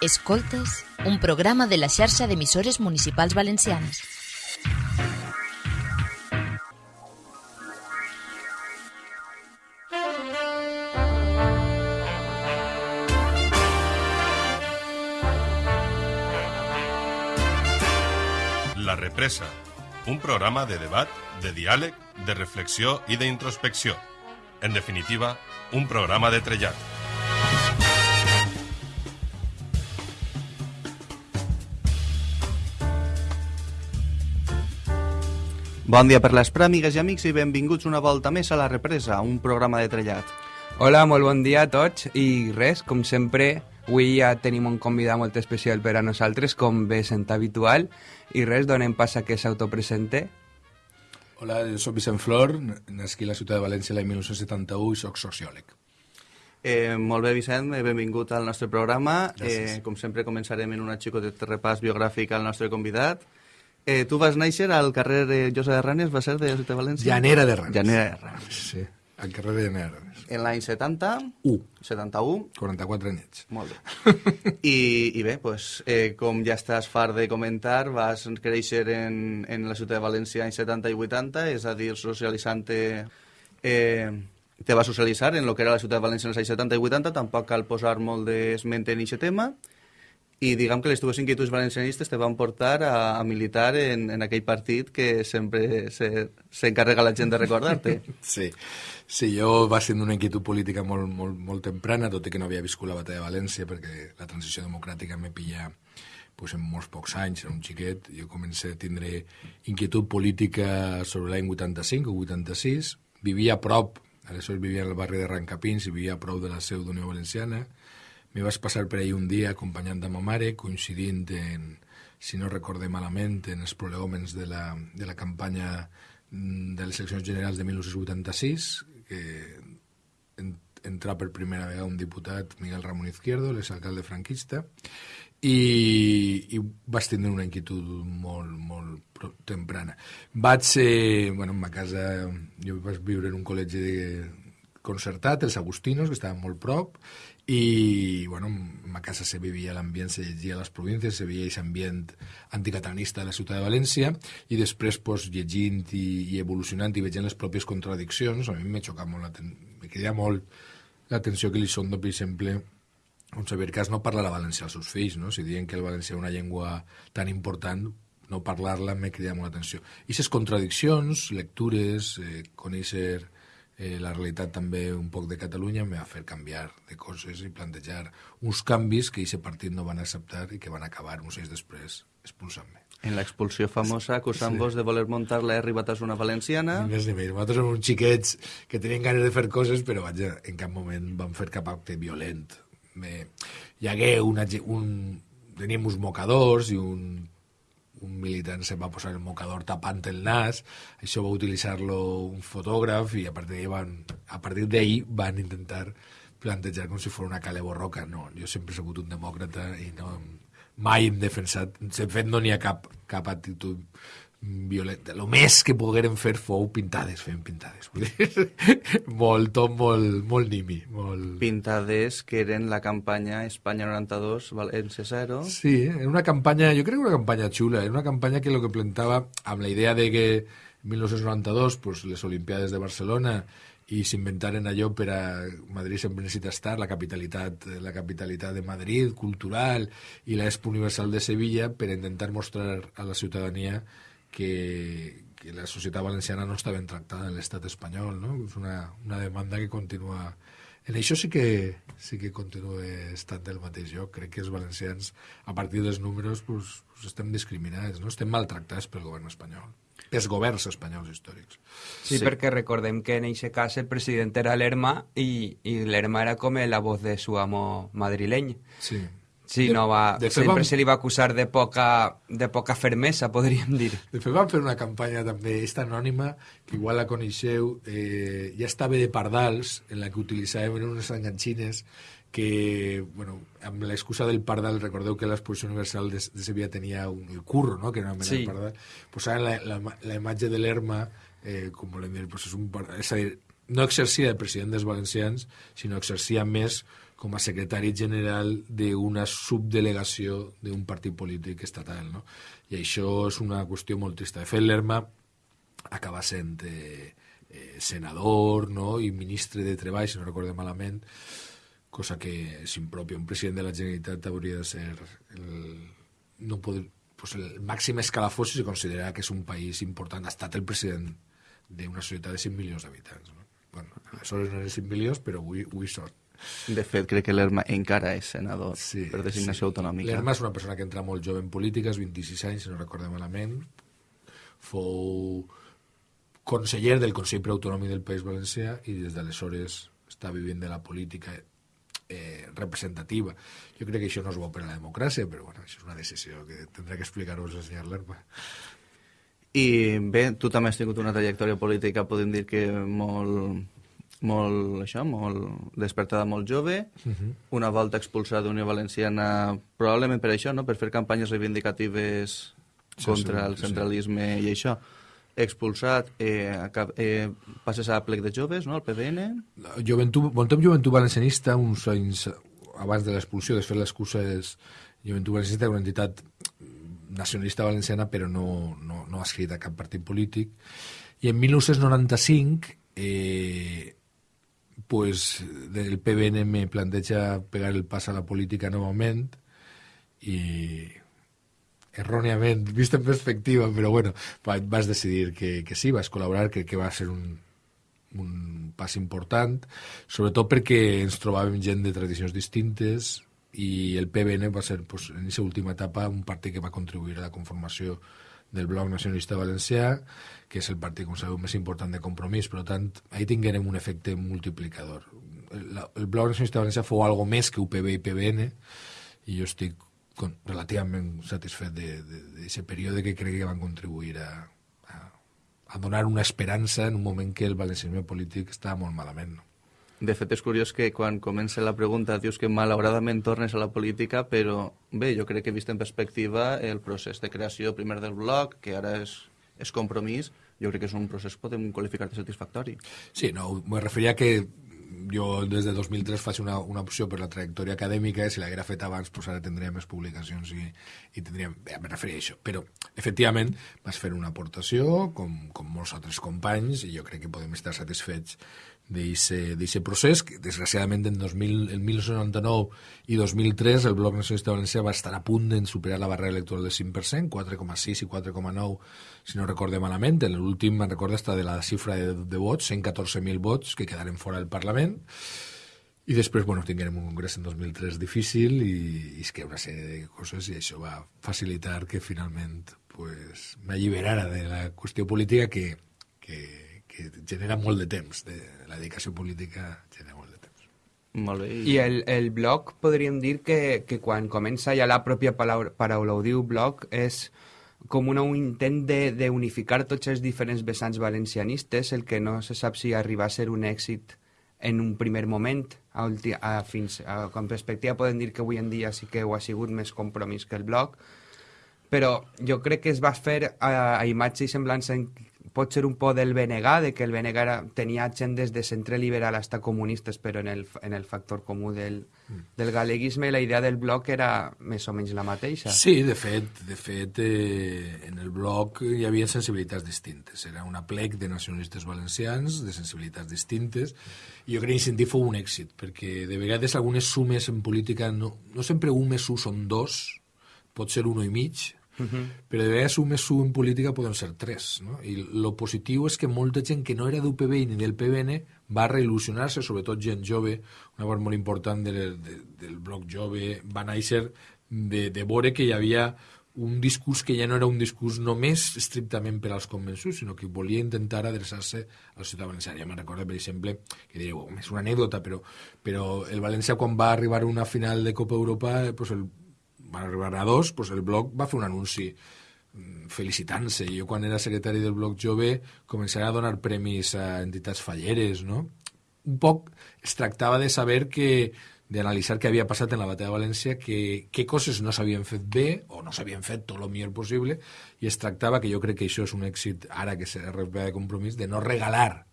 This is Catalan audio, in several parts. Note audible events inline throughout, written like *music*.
Escoltes, un programa de la xarxa d'emissores municipals valencianes. La Represa, un programa de debat, de diàleg, de reflexió i d'introspecció. En definitiva, un programa de trellat. Bon dia per les pràmigues i amics i benvinguts una volta més a La Represa, un programa de trellat. Hola, molt bon dia a tots i res, com sempre, avui ja tenim un convidat molt especial per a nosaltres, com bé sent habitual, i res, donem pas a que s'autopresente. Hola, jo soc Vicent Flor, nasqué a la ciutat de València l'any 1971 i sóc sociòleg. Eh, molt bé, Vicent, eh, benvingut al nostre programa. Gràcies. Eh, com sempre, començarem en un xicotet repàs biogràfic al nostre convidat. Eh, tu vas néixer al carrer eh, Josa de Ranes, va ser de de València? Llanera de Ranes. Llanera de Ranes. Sí, al carrer de Llanera de Ranes. En l'any 70, U, 71, 44 anyets. molt bé. *laughs* I, i bé, pues, eh, com ja estàs fart de comentar, vas créixer en, en la ciutat de València anys 70 i 80, és a dir, socialitzant-te... Eh, te vas socialitzar en el que era la ciutat de València en els anys 70 i 80, tampoc cal posar molt d'esment en aquest tema, i diguem que les teves inquietuds valencianistes te van portar a, a militar en, en aquell partit que sempre se- s'encarrega la gent de recordar-te. *laughs* Sí, sí, jo va ser una inquietud política molt, molt, molt temprana, tot i que no havia viscut la batalla de València, perquè la transició democràtica me pilla pues, en molts pocs anys, era un xiquet, jo comencé a tindre inquietud política sobre l'any 85 o 86, vivia a prop, aleshores vivia al barri de Rancapins i vivia a prop de la seu d'Unió Valenciana, me vaig passar per ahir un dia acompanyant a ma mare, coincidint en, si no recorde malament, en els prolegòmens de la, de la campanya mm, de les eleccions generals de 1986, que en, per primera vegada un diputat, Miguel Ramón Izquierdo, l'exalcalde franquista, i, i vaig tindre una inquietud molt, molt temprana. Vaig ser, bueno, en ma casa, jo vaig viure en un col·legi de, concertat, els Agustinos, que estaven molt prop, i bueno, en ma casa se vivia l'ambient, se llegia a les províncies, se veia aquest ambient anticatanista de la ciutat de València, i després, pues, llegint i, i evolucionant i veient les pròpies contradiccions, a mi m'he xocat molt, me quedia molt l'atenció que li són, per exemple, com Xavier Cas no parla la valencià als seus fills, no? Si diuen que el valencià és una llengua tan important, no parlar-la m'he cridat molt l'atenció. I aquestes contradiccions, lectures, eh, conèixer eh, la realitat també un poc de Catalunya m'ha fet canviar de coses i plantejar uns canvis que aquest partit no van acceptar i que van acabar uns anys després expulsant-me. En l'expulsió famosa, acusant-vos de voler muntar la R Batasuna valenciana. Ni més ni menys. Nosaltres som uns xiquets que tenien ganes de fer coses, però vaja, en cap moment van fer cap acte violent. Me... Hi hagué una, un... Teníem uns mocadors i un, un militant se va posar el mocador tapant el nas, això va utilitzar-lo un fotògraf i a partir van, a partir van intentar plantejar com si fos una cale borroca. No, jo sempre he sigut un demòcrata i no, mai hem defensat, de fet no n'hi ha cap, cap actitud violenta. El més que pogueren fer fou pintades, fem pintades. *laughs* Molt, tot molt, molt nimi. Molt... pintades que eren la campanya Espanya 92, València 0. Sí, era una campanya, jo crec que una campanya xula, era una campanya que lo que plantava amb la idea de que en 1992 pues, les Olimpiades de Barcelona i s'inventaren allò per a Madrid sempre necessita estar, la capitalitat, la capitalitat de Madrid, cultural, i l'Expo Universal de Sevilla per intentar mostrar a la ciutadania que, que la societat valenciana no està ben tractada en l'estat espanyol, no? És una, una demanda que continua... En això sí que, sí que continua estant del mateix lloc. Crec que els valencians, a partir dels números, pues, pues estem discriminats, no? Estem maltractats pel govern espanyol. Els governs espanyols històrics. Sí, sí, perquè recordem que en aquest cas el president era l'Erma i, i l'Erma era com la voz de su amo madrileny. Sí. Sí, De- no va, de fet, sempre vam- se li va acusar de poca, de poca fermesa, podríem dir. De fet, van fer una campanya també, esta anònima, que igual la coneixeu, eh, ja estava de Pardals, en la que utilitzàvem unes enganxines que, bueno, amb l'excusa del pardal, recordeu que l'exposició universal de, de Sevilla tenia un, el curro, no?, que era una mena Sí. de pardal, posaven la, la, la imatge de l'Erma, eh, com volem dir, pues és un és a dir, no exercia de president dels valencians, sinó exercia més com a secretari general d'una subdelegació d'un partit polític estatal. No? I això és una qüestió molt trista. De fet, l'Erma acaba sent eh, eh, senador no? i ministre de Treball, si no recordem malament, cosa que és impròpia. Un president de la Generalitat hauria de ser el, no poder, pues el màxim escalafó si considera que és un país important. Ha estat el president d'una societat de 5 milions d'habitants. No? Bueno, aleshores no eren 5 milions, però avui, avui són. De fet, crec que l'Erma encara és senador Sí, per designació sí. autonòmica. L'Erma és una persona que entra molt jove en política, és 26 anys, si no recordo malament. Fou conseller del Consell Preautonòmic del País Valencià i des d'aleshores està vivint de la política eh, representativa. Jo crec que això no és bo per a la democràcia, però bueno, això és una decisió que tindrà que explicar-vos el senyor Lerma. I bé, tu també has tingut una trajectòria política, podem dir que molt, molt, això, molt despertada molt jove, uh -huh. una volta expulsada d'Unió Valenciana, probablement per això, no? per fer campanyes reivindicatives Sí, contra sí, el sí. centralisme i això. Expulsat, eh, acab- eh, passes a plec de joves, no?, al. La Joventut, bon temps Joventut Valencianista, uns anys abans de l'expulsió, després l'excusa és Joventut Valencianista, una entitat nacionalista valenciana, però no, no, no escrita a cap partit polític. I en 1995, eh, pues, el PBN me planteja pegar el pas a la política novament i erròniament, vist en perspectiva, però bueno, va- vas decidir que, que sí, vas col·laborar, crec que va ser un, un pas important, sobretot perquè ens trobàvem gent de tradicions distintes i el PBN va ser pues, en aquesta última etapa un partit que va contribuir a la conformació del Bloc Nacionalista Valencià, que és el partit, com sabeu, més important de compromís. Per tant, ahí tinguérem un efecte multiplicador. El, el Bloc Nacionalista Valencià fou algo més que UPB i PBN, i jo estic con, relativament satisfet d'aquest període que crec que van contribuir a, a, a donar una esperança en un moment que el valencianisme polític estava molt malament. No? De fet, és curiós que quan comença la pregunta dius que malauradament tornes a la política, però bé, jo crec que vist en perspectiva el procés de creació primer del bloc, que ara és, és compromís, jo crec que és un procés podem qualificar de satisfactori. Sí, no, me referia que jo des de 2003 faig una, una opció per la trajectòria acadèmica, si l'haguera fet abans, pues ara tindria més publicacions i, i tindríem... Bé, me referia a això. Però, efectivament, vas fer una aportació, com, com molts altres companys, i jo crec que podem estar satisfets d'aquest procés, que desgraciadament en, 2000, en 1999 i 2003 el Bloc Nacionalista Valencià va estar a punt de superar la barrera electoral del 5%, 4,6 i 4,9 si no recorde malament, en l'últim me'n recordo està de la xifra de, de vots, 114.000 vots que quedaren fora del Parlament, i després, bueno, tinguérem un congrés en 2003 difícil i, i és que una sèrie de coses i això va facilitar que finalment pues, m'alliberara de la qüestió política que, que, que genera molt de temps, de la dedicació política genera molt de temps. Molt bé. I el, el blog podríem dir que, que quan comença ja la pròpia paraula, paraula ho diu blog és com una, un intent de- d'unificar tots els diferents vessants valencianistes, el que no se sap si arriba a ser un èxit en un primer moment, a, ulti, a, fins, a, con perspectiva podem dir que avui en dia sí que ho ha sigut més compromís que el blog, però jo crec que es va fer a, a imatge i semblança en, pot ser un po del BNG, de que el BNG era, tenia gent des de centre liberal hasta comunistes, però en el, en el factor comú del, del galeguisme la idea del bloc era més o menys la mateixa. Sí, de fet, de fet eh, en el bloc hi havia sensibilitats distintes. Era una plec de nacionalistes valencians, de sensibilitats distintes, i jo crec que sentit fou un èxit, perquè de vegades algunes sumes en política no, no sempre un més un són dos, pot ser un i mig, Uh -huh. però de vegades un més un en política poden ser tres. No? I lo positiu és que molta gent que no era d'UPB ni del PBN va reil·lusionar-se, sobretot gent jove, una part molt important del, de, del bloc jove, va néixer de, de veure que hi havia un discurs que ja no era un discurs només estrictament per als convençuts, sinó que volia intentar adreçar-se a la ciutat valenciana. Ja me'n recordo, per exemple, que oh, és una anècdota, però, però el València quan va arribar a una final de Copa Europa, eh, pues el, van arribar a dos, pues el bloc va fer un anunci mm, felicitant-se. Jo quan era secretari del bloc jove començaré a donar premis a entitats falleres, no? Un poc es tractava de saber que d'analitzar què havia passat en la batalla de València, que, què coses no s'havien fet bé o no s'havien fet tot el millor possible, i es tractava, que jo crec que això és un èxit, ara que s'ha de compromís, de no regalar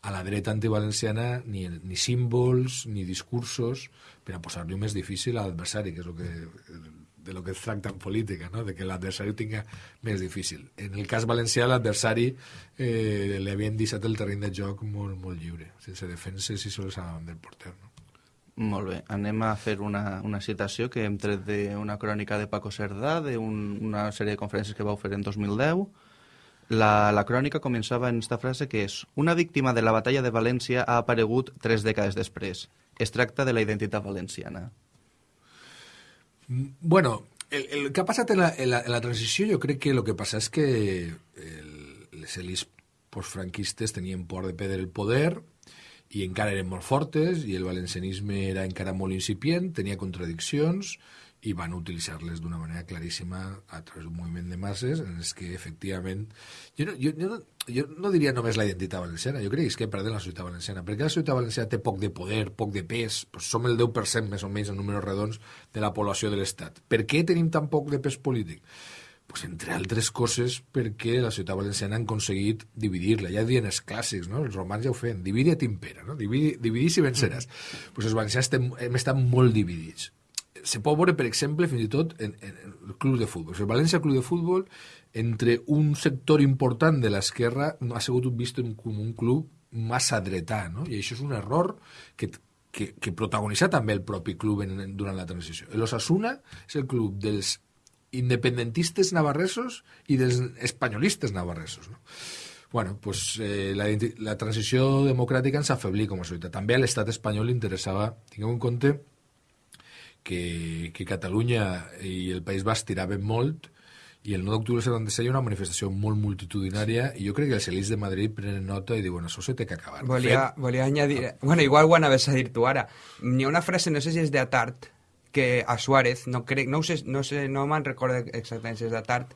a la dreta antivalenciana ni, ni símbols ni discursos per a posar-li més difícil a l'adversari, que és el que, de lo que es tracta en política, no? de que l'adversari ho tinga més difícil. En el cas valencià, l'adversari eh, li havien deixat el terreny de joc molt, molt lliure, sense defenses i sols davant del porter. No? Molt bé, anem a fer una, una citació que hem tret d'una crònica de Paco Cerdà, d'una un, sèrie de conferències que vau fer en 2010. La, la crònica començava en esta frase que és Una víctima de la batalla de València ha aparegut tres dècades després. Es tracta de la identitat valenciana. Bueno, el, el que ha passat en la, en, la, en la transició jo crec que el que passa és que el, les elis postfranquistes tenien por de perdre el poder i encara eren molt fortes i el valencianisme era encara molt incipient, tenia contradiccions i van utilitzar-les d'una manera claríssima a través d'un moviment de masses en els que efectivament jo no, jo, jo, no, jo no diria només la identitat valenciana jo crec que és que perden la societat valenciana perquè la societat valenciana té poc de poder, poc de pes pues som el 10% més o menys en números redons de la població de l'Estat per què tenim tan poc de pes polític? pues, entre altres coses perquè la ciutat valenciana han aconseguit dividir-la. Ja diuen els clàssics, no? els romans ja ho feien, dividi et impera, no? dividi, dividis i venceràs. Mm. Pues els valencians estem, hem estat molt dividits se pot veure, per exemple, fins i tot en, en, el club de futbol. El València Club de Futbol, entre un sector important de l'esquerra, no ha sigut vist com un club massa dretà, no? I això és un error que, que, que protagonitza també el propi club en, en, durant la transició. L'Osasuna és el club dels independentistes navarresos i dels espanyolistes navarresos, no? Bueno, pues eh, la, la transició democràtica ens afeblir com a societat. També a l'estat espanyol li interessava, tingueu en compte, que, que Catalunya i el País Basc tiraven molt i el 9 d'octubre del 76 hi ha una manifestació molt multitudinària i jo crec que els elits de Madrid prenen nota i diuen això se té que acabar. Volia, fet... volia añadir... Bueno, igual ho anaves a dir tu ara. N'hi ha una frase, no sé si és de Atart, que a Suárez, no crec, no, sé, no, sé, no me'n recordo exactament si és de Atart,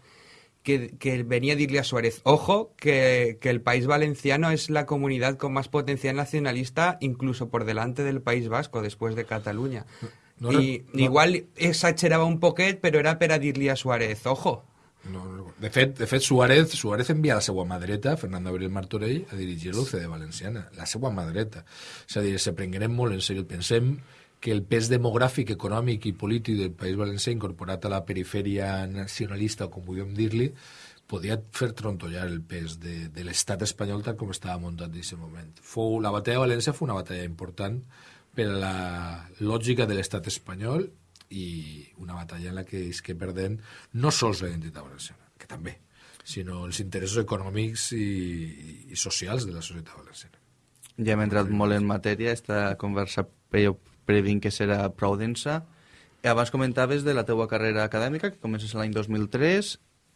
que, que venía a decirle a Suárez, ojo, que, que, el País Valenciano es la comunidad con más potencial nacionalista, incluso por delante del País Vasco, después de Cataluña. No, I no, igual exagerava un poquet, però era per a dir-li a Suárez, ojo. No, no. De fet, de fet Suárez, Suárez envia la seva mà dreta, Fernando Abril Martorell, a dirigir l'UCD Valenciana, la seva mà dreta. És a dir, se prenguerem molt en sèrio. Pensem que el pes demogràfic, econòmic i polític del País Valencià incorporat a la perifèria nacionalista, com vulguem dir-li, podia fer trontollar el pes de, de l'estat espanyol tal com estava muntat en aquest moment. Fou, la batalla de València fou una batalla important per la lògica de l'estat espanyol i una batalla en la que és que perden no sols la identitat valenciana, que també, sinó els interessos econòmics i, i socials de la societat valenciana. Ja hem entrat molt en matèria, esta conversa jo previnc que serà prou densa. Abans comentaves de la teua carrera acadèmica, que comences l'any 2003,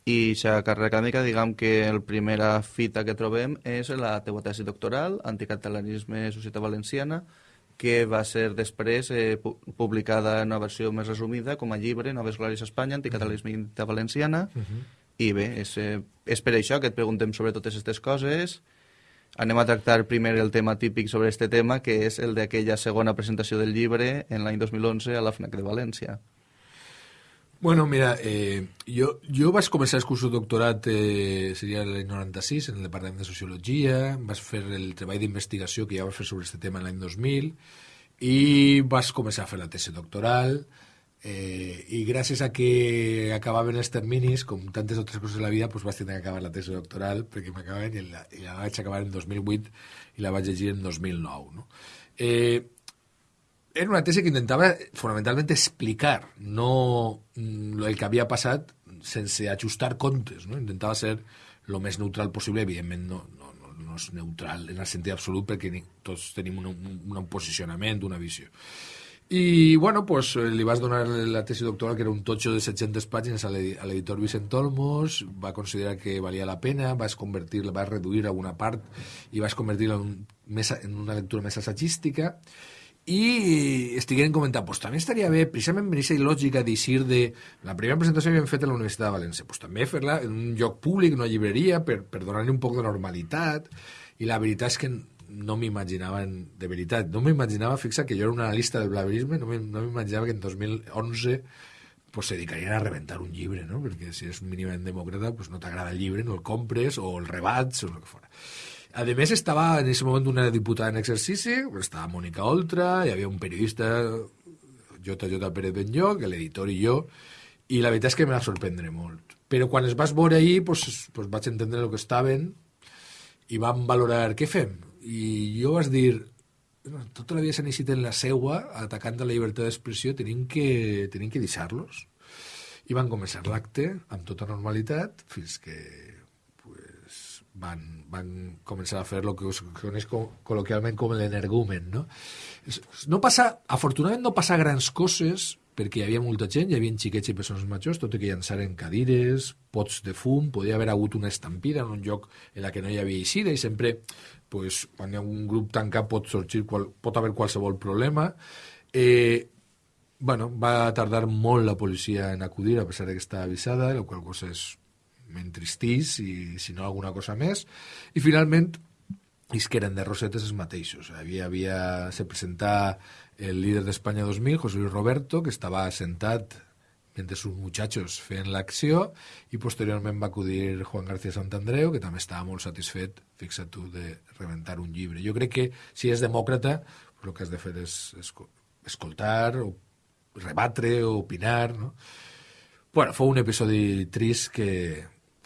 i la carrera acadèmica, diguem que la primera fita que trobem és la teua tesi doctoral, Anticatalanisme Societat Valenciana, que va ser després eh, publicada en una versió més resumida com a llibre Noves Glòries a Espanya, Identitat Valenciana, uh -huh. i bé, és, eh, és per això que et preguntem sobre totes aquestes coses. Anem a tractar primer el tema típic sobre este tema, que és el d'aquella segona presentació del llibre en l'any 2011 a la FNAC de València. Bueno, mira, eh, jo, jo vaig començar el curs de doctorat, eh, seria l'any 96, en el Departament de Sociologia, vaig fer el treball d'investigació que ja vaig fer sobre aquest tema l'any 2000, i vaig començar a fer la tesi doctoral, eh, i gràcies a que acabaven els terminis, com tantes altres coses de la vida, doncs vaig tenir que acabar la tesi doctoral, perquè m'acabaven i, la, i la vaig acabar en 2008 i la vaig llegir en 2009. No? Eh, era una tesi que intentava fonamentalment explicar, no mm, el que havia passat sense ajustar comptes, no? intentava ser el més neutral possible, evidentment no, no, no, no és neutral en el sentit absolut perquè tots tenim un, un, un posicionament, una visió. I, bueno, pues, li vas donar la tesi doctoral, que era un totxo de 700 pàgines a l'editor Vicent Olmos, va considerar que valia la pena, vas convertir-la, vas reduir alguna part i vas convertir-la en, en una lectura més assagística, i estigueren comentant, pues també estaria bé, precisament en aquesta lògica d'eixir de... La primera presentació que hem fet a la Universitat de València, pues també fer-la en un lloc públic, una llibreria, per, per donar-li un poc de normalitat, i la veritat és que no m'imaginava, de veritat, no m'imaginava, fixa que jo era un analista del blaverisme, no m'imaginava que en 2011 pues, se dedicarien a reventar un llibre, no? perquè si és mínimament demòcrata pues, no t'agrada el llibre, no el compres, o el rebats, o el que fora. A més, estava en aquest moment una diputada en exercici, estava Mònica Oltra, hi havia un periodista, JJ Pérez Benlloc, l'editor i jo, i la veritat és que em va sorprendre molt. Però quan es vas veure ahir, pues, pues vaig entendre el que estaven i vam valorar què fem. I jo vas dir, bueno, tota la vida s'ha iniciat en la seua, atacant la llibertat d'expressió, tenim que, tenim que deixar-los. I van començar l'acte amb tota normalitat fins que pues, van, van començar a fer el que es coneix col·loquialment com l'energumen. No? no passa, afortunadament no passa grans coses perquè hi havia molta gent, hi havia xiquets i persones majors, tot i que llançaren cadires, pots de fum, podia haver hagut una estampida en un lloc en la que no hi havia eixida i sempre, pues, quan hi ha un grup tancat pot sorgir, qual, pot haver qualsevol problema. Eh, bueno, va tardar molt la policia en acudir, a pesar de que estava avisada, la qual cosa és m'entristís i si no alguna cosa més. I finalment, és que eren de Rosetes els mateixos. Havia, havia, se presentava el líder d'Espanya 2000, José Luis Roberto, que estava sentat mentre sus muchachos feien l'acció i posteriorment va acudir Juan García Santandreu, que també estava molt satisfet, fixa't tu, de reventar un llibre. Jo crec que si és demòcrata, el que has de fer és escoltar, o rebatre, o opinar, no? Bueno, fou un episodi trist que,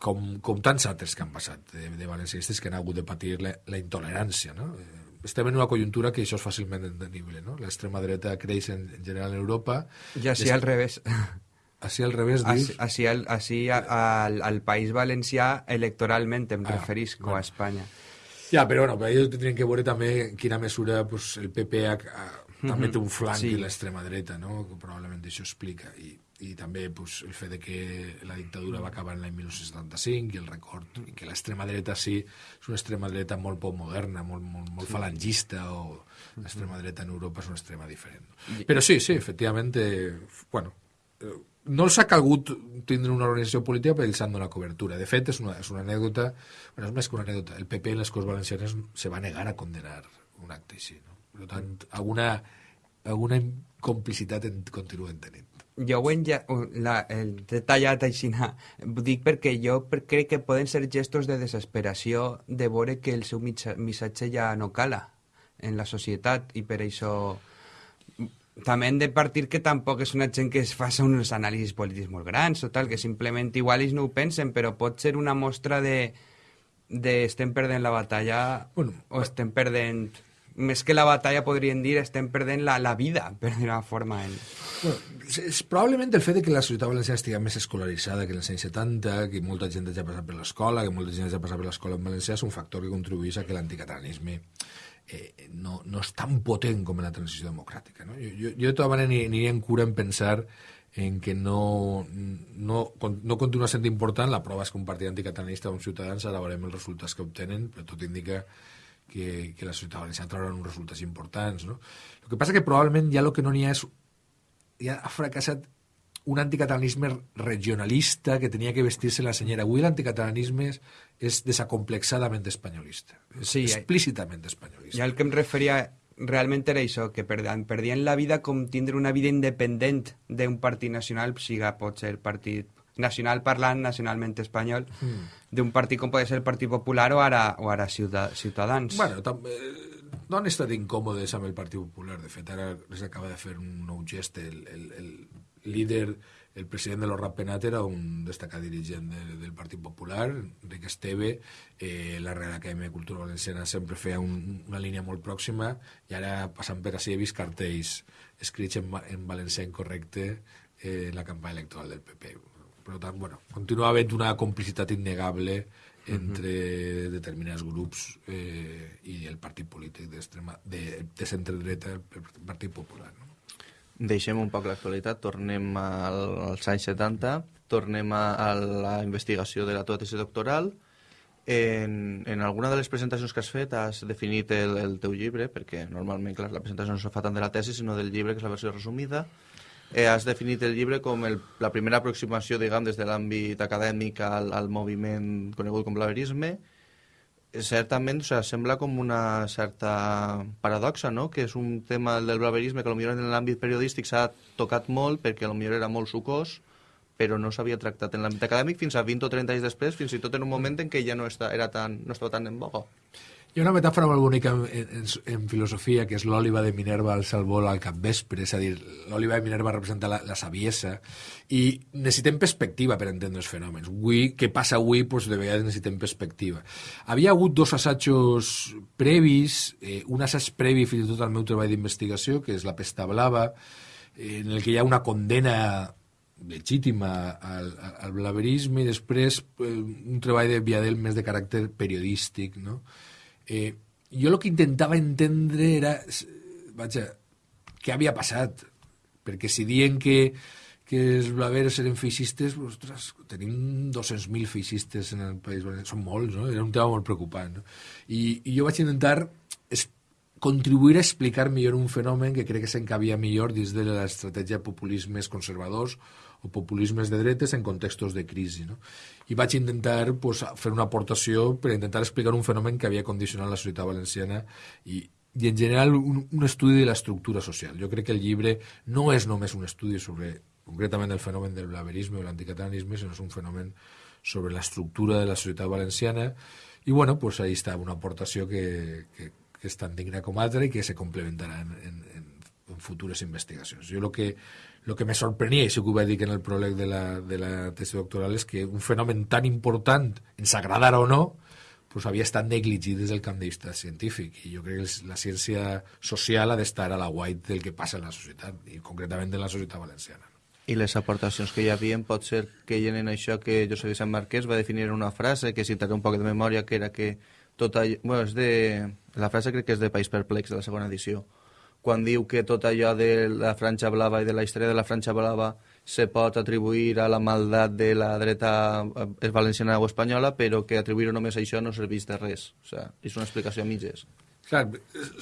com, com tants altres que han passat de, de valencianistes que han hagut de patir la, la intolerància, no? Eh, estem en una conjuntura que això és fàcilment entendible, no? L'extrema dreta creix en, en general en Europa. I així *laughs* al revés. Així al revés, dius? Així, al, així al, al País Valencià electoralment em ah, referisco bueno. a Espanya. Ja, però bueno, ells tindrien que veure també en quina mesura pues, el PP ha, ha, també té un flanc sí. i l'extrema dreta, no? que probablement això explica. I, i també pues, el fet de que la dictadura va acabar en l'any 1975 i el record i que l'extrema dreta sí és una extrema dreta molt poc moderna, molt, molt, molt sí. falangista o l'extrema dreta en Europa és una extrema diferent. Però sí, sí, efectivament, eh, bueno, eh, no els ha calgut tindre una organització política perquè els han donat cobertura. De fet, és una, és una anècdota, bueno, és més que una anècdota, el PP en les Corts Valencianes se va negar a condenar un acte així. No? Per tant, alguna, alguna complicitat en continuen tenint jo ho he la, el detallat així, dic perquè jo crec que poden ser gestos de desesperació de veure que el seu missatge ja no cala en la societat i per això també hem de partir que tampoc és una gent que es faci uns anàlisis polítics molt grans o tal, que simplement igual ells no ho pensen, però pot ser una mostra de, de estem perdent la batalla bueno, o estem perdent més que la batalla podríem dir estem perdent la, la vida, *laughs* per dir-ho forma. En... Bueno, és probablement el fet de que la societat valenciana estigui més escolaritzada que en els anys 70, que molta gent ja ha passat per l'escola, que molta gent ja ha passat per l'escola en valencià, és un factor que contribueix a que l'anticatalanisme eh, no, no és tan potent com en la transició democràtica. No? Jo, jo, jo de tota manera aniria en cura en pensar en que no, no, no continua sent important, la prova és que un partit anticatalanista o un ciutadans ara veurem els resultats que obtenen, però tot indica que la societat valenciana traurà uns resultats importants. No? El que passa que probablement ja el que no n'hi ha és... Ja ha fracassat un anticatalanisme regionalista que tenia que vestir-se la senyera. Avui l'anticatalanisme és, és desacomplexadament espanyolista. És sí, explícitament espanyolista. Ja el que em referia realment era això, que perdien, perdien la vida com tindre una vida independent d'un partit nacional, siga pot ser partit nacional parlant, nacionalment espanyol, mm. d'un partit com pot ser el Partit Popular o ara, o ara Ciutadans. Bueno, també, no han estat incòmodes amb el Partit Popular. De fet, ara les acaba de fer un nou gest. El, el, el líder, el president de l'Orrap Penat era un destacat dirigent de, del Partit Popular, Enric Esteve. Eh, la Real Acadèmia de Cultura Valenciana sempre feia un, una línia molt pròxima i ara, passant per així, he vist cartells escrits en, en valencià incorrecte eh, en la campanya electoral del PP per tant, bueno, continua havent una complicitat innegable entre uh -huh. determinats grups eh, i el partit polític de, de centre-dreta, el Partit Popular. No? Deixem un poc l'actualitat, tornem al, als anys 70, tornem a, a la investigació de la tua tesi doctoral. En, en alguna de les presentacions que has fet has definit el, el teu llibre, perquè normalment, clar, la presentació no se fa tant de la tesi, sinó del llibre, que és la versió resumida, eh, has definit el llibre com el, la primera aproximació, diguem, des de l'àmbit acadèmic al, al moviment conegut com blaverisme. Certament, o sigui, sembla com una certa paradoxa, no?, que és un tema del blaverisme que potser en l'àmbit periodístic s'ha tocat molt perquè potser era molt sucós, però no s'havia tractat en l'àmbit acadèmic fins a 20 o 30 anys després, fins i tot en un moment en què ja no, està, era tan, no estava tan en boga. Hi ha una metàfora molt bonica en, en, en filosofia, que és l'òliva de Minerva al salvol al capvespre, és a dir, l'òliva de Minerva representa la, la saviesa, i necessitem perspectiva per entendre els fenòmens. Avui, què passa avui, doncs de vegades necessitem perspectiva. Havia hagut dos assajos previs, eh, un assaig previ fins i tot al meu treball d'investigació, que és la pesta blava, eh, en el que hi ha una condena legítima al, al blaverisme i després eh, un treball de Viadel més de caràcter periodístic, no? Eh, jo el que intentava entendre era, vaja, què havia passat? Perquè si diuen que, que els blaveres eren feixistes, ostres, tenim 200.000 feixistes en el País Valencià, són molts, no? Era un tema molt preocupant, no? I, i jo vaig intentar contribuir a explicar millor un fenomen que crec que s'encabia millor dins de l'estratègia populismes conservadors o populismes de dretes en contextos de crisi. No? I vaig intentar pues, fer una aportació per intentar explicar un fenomen que havia condicionat la societat valenciana i, i en general un, un estudi de l'estructura social. Jo crec que el llibre no és només un estudi sobre concretament el fenomen del blaverisme o l'anticatalanisme, sinó és un fenomen sobre l'estructura de la societat valenciana i bueno, pues ahí està una aportació que, que, que és tan digna com altra i que se complementarà en, en, en, futures investigacions. Jo el que el que me sorprenia, i sí que ho vaig dir en el pròleg de la, de la tesi doctoral, és que un fenomen tan important, ens agradara o no, pues havia estat negligit des del camp de vista científic. I jo crec que la ciència social ha d'estar a la guait del que passa en la societat, i concretament en la societat valenciana. I les aportacions que hi havia pot ser que hi en això que Josep Vicent Marquès va definir una frase, que citaré un poc de memòria, que era que tot allò... Bueno, és de... La frase crec que és de País Perplex, de la segona edició, quan diu que tot allò de la franja blava i de la història de la franja blava se pot atribuir a la maldat de la dreta eh, valenciana o espanyola, però que atribuir-ho només a això no serveix de res. O sigui, és una explicació a mitges. Clar,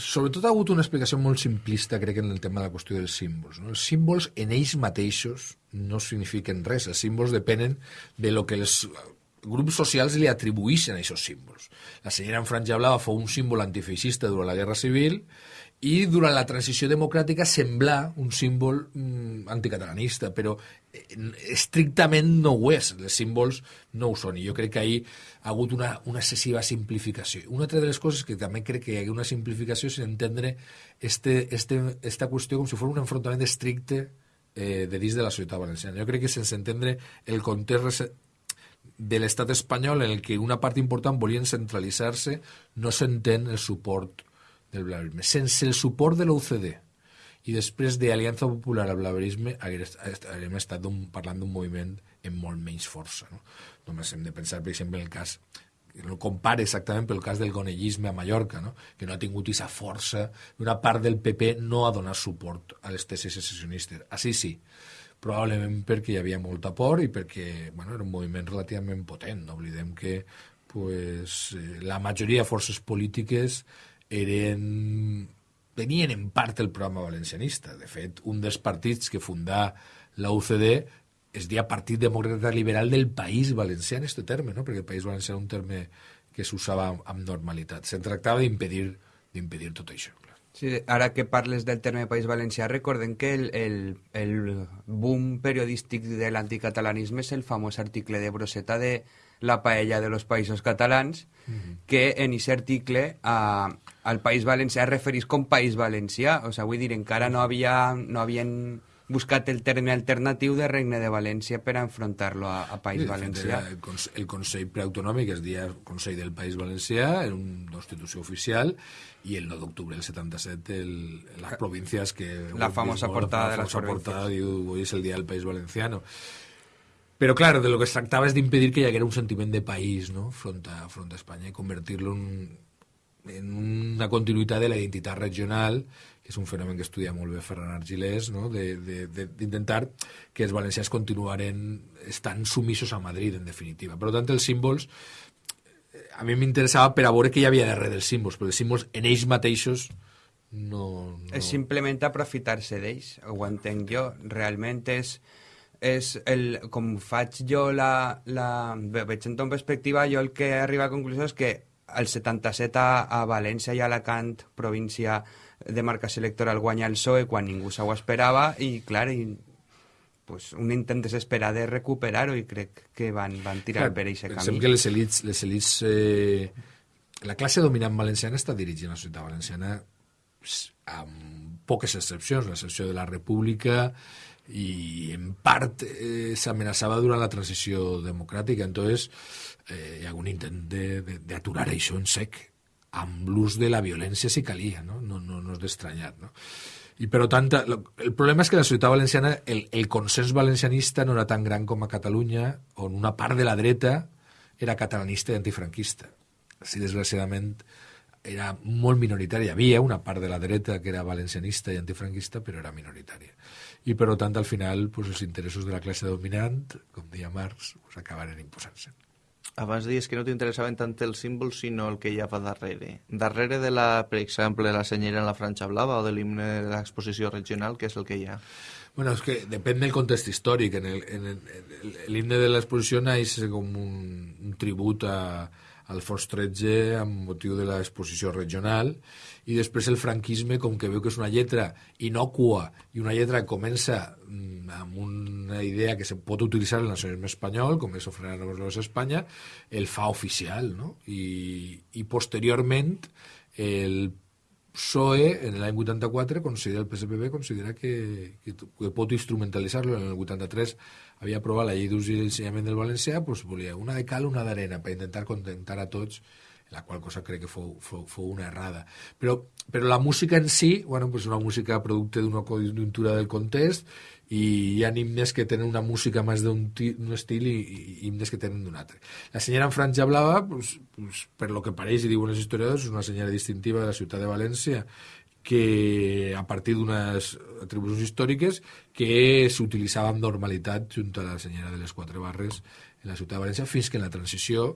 sobretot ha hagut una explicació molt simplista, crec, en el tema de la qüestió dels símbols. No? Els símbols en ells mateixos no signifiquen res. Els símbols depenen de lo que els grups socials li atribueixen a aquests símbols. La senyora en franja blava fou un símbol antifeixista durant la Guerra Civil i durant la transició democràtica semblar un símbol mm, anticatalanista, però eh, estrictament no ho és, els símbols no ho són, i jo crec que ahir ha hagut una, una excessiva simplificació. Una altra de les coses que també crec que hi ha una simplificació és entendre este, este, esta qüestió com si fos un enfrontament estricte eh, de dins de la societat valenciana. Jo crec que sense entendre el context de l'estat espanyol en el que una part important volien centralitzar-se, no s'entén el suport del blaverisme. Sense el suport de l'OCDE i després de Aliança Popular al blaverisme hauríem estat parlant d'un moviment amb molt menys força. No? Només hem de pensar, per exemple, en el cas no compare exactament pel cas del gonellisme a Mallorca, no? que no ha tingut aquesta força, una part del PP no ha donat suport a les tesis secessionistes. Així sí, probablement perquè hi havia molta por i perquè bueno, era un moviment relativament potent. No oblidem que pues, eh, la majoria de forces polítiques eren, tenien en part el programa valencianista. De fet, un dels partits que fundà la UCD es deia Partit Demòcrata Liberal del País Valencià en aquest terme, no? perquè el País Valencià era un terme que s'usava amb normalitat. Se tractava d'impedir d'impedir tot això. Clar. Sí, ara que parles del terme País Valencià, recordem que el, el, el boom periodístic de l'anticatalanisme és el famós article de Broseta de la paella de los països catalans, mm -hmm. que en aquest article a, al País Valencià es referís com País Valencià. O sigui, vull dir, encara no, havia, no havien buscat el terme alternatiu de Regne de València per a enfrontar-lo a, a País sí, Valencià. El, el Consell Preautonòmic es deia Consell del País Valencià, era una institució oficial, i el 9 d'octubre del 77 el, les províncies que... La famosa portada la de las provincias. portada diu, hoy es el día del País Valenciano. Però, clar, de lo que es tractava és d'impedir que hi haguera un sentiment de país no? front, a, front a Espanya i convertir-lo en, en una continuïtat de la identitat regional, que és un fenomen que estudia molt bé Ferran Argilés, no? d'intentar que els valencians continuaren estan sumissos a Madrid, en definitiva. Per tant, els símbols a mi m'interessava per a veure què hi havia darrere dels símbols, però els símbols en ells mateixos no... no... És simplement aprofitar-se d'ells, ho entenc jo. Realment és és el, com faig jo la, la... veig en ton perspectiva, jo el que arriba a conclusió és que el 77 a, a València i a Alacant, província de marcació electoral, guanya el PSOE quan ningú s'ho esperava i, clar, i, pues, un intent desesperat de recuperar-ho i crec que van, van tirar Clar, per aquest pensem camí. que les elites, les elites eh, la classe dominant valenciana està dirigint la societat valenciana amb poques excepcions, l'excepció de la república i en part eh, s'amenaçava durant la transició democràtica entonces eh, hi ha un intent d'aturar això en sec amb l'ús de la violència si calia, no, no, no, no és d'estranyar. No? I per tant, el problema és que la societat valenciana, el, el consens valencianista no era tan gran com a Catalunya, on una part de la dreta era catalanista i antifranquista. Així, desgraciadament, era molt minoritària. Hi havia una part de la dreta que era valencianista i antifranquista, però era minoritària. I, per tant, al final, pues, els interessos de la classe dominant, com deia Marx, pues, acabaren imposant-se. Abans deies que no t'interessaven tant els símbols, sinó el que hi ha va darrere. Darrere de la, per exemple, la senyera en la franja blava o de l'himne de l'exposició regional, què és el que hi ha? Bueno, és que depèn del context històric. En l'himne de l'exposició naix com un, un tribut a, al Fos 13 amb motiu de l'exposició regional i després el franquisme, com que veu que és una lletra inocua i una lletra que comença mm, amb una idea que se pot utilitzar en el nacionalisme espanyol, com és ofrenar los a Espanya, el fa oficial, no? I, i posteriorment el PSOE, en l'any 84, considera, el PSPB considera que, que, que pot instrumentalitzar-lo. En el 83 havia aprovat la llei d'ús i d'ensenyament del valencià, doncs volia una de cal, una d'arena, per intentar contentar a tots, la qual cosa crec que fou, fou, fou una errada. Però, però la música en si, bueno, pues una música producte d'una conjuntura del context i hi ha himnes que tenen una música més d'un ti- un estil i, i himnes que tenen d'un altre. La senyora en franja blava, pues, pues, per lo que pareix i diuen els historiadors, és una senyora distintiva de la ciutat de València que a partir d'unes atribucions històriques que s'utilitzaven amb normalitat junt a la senyora de les quatre barres en la ciutat de València fins que en la transició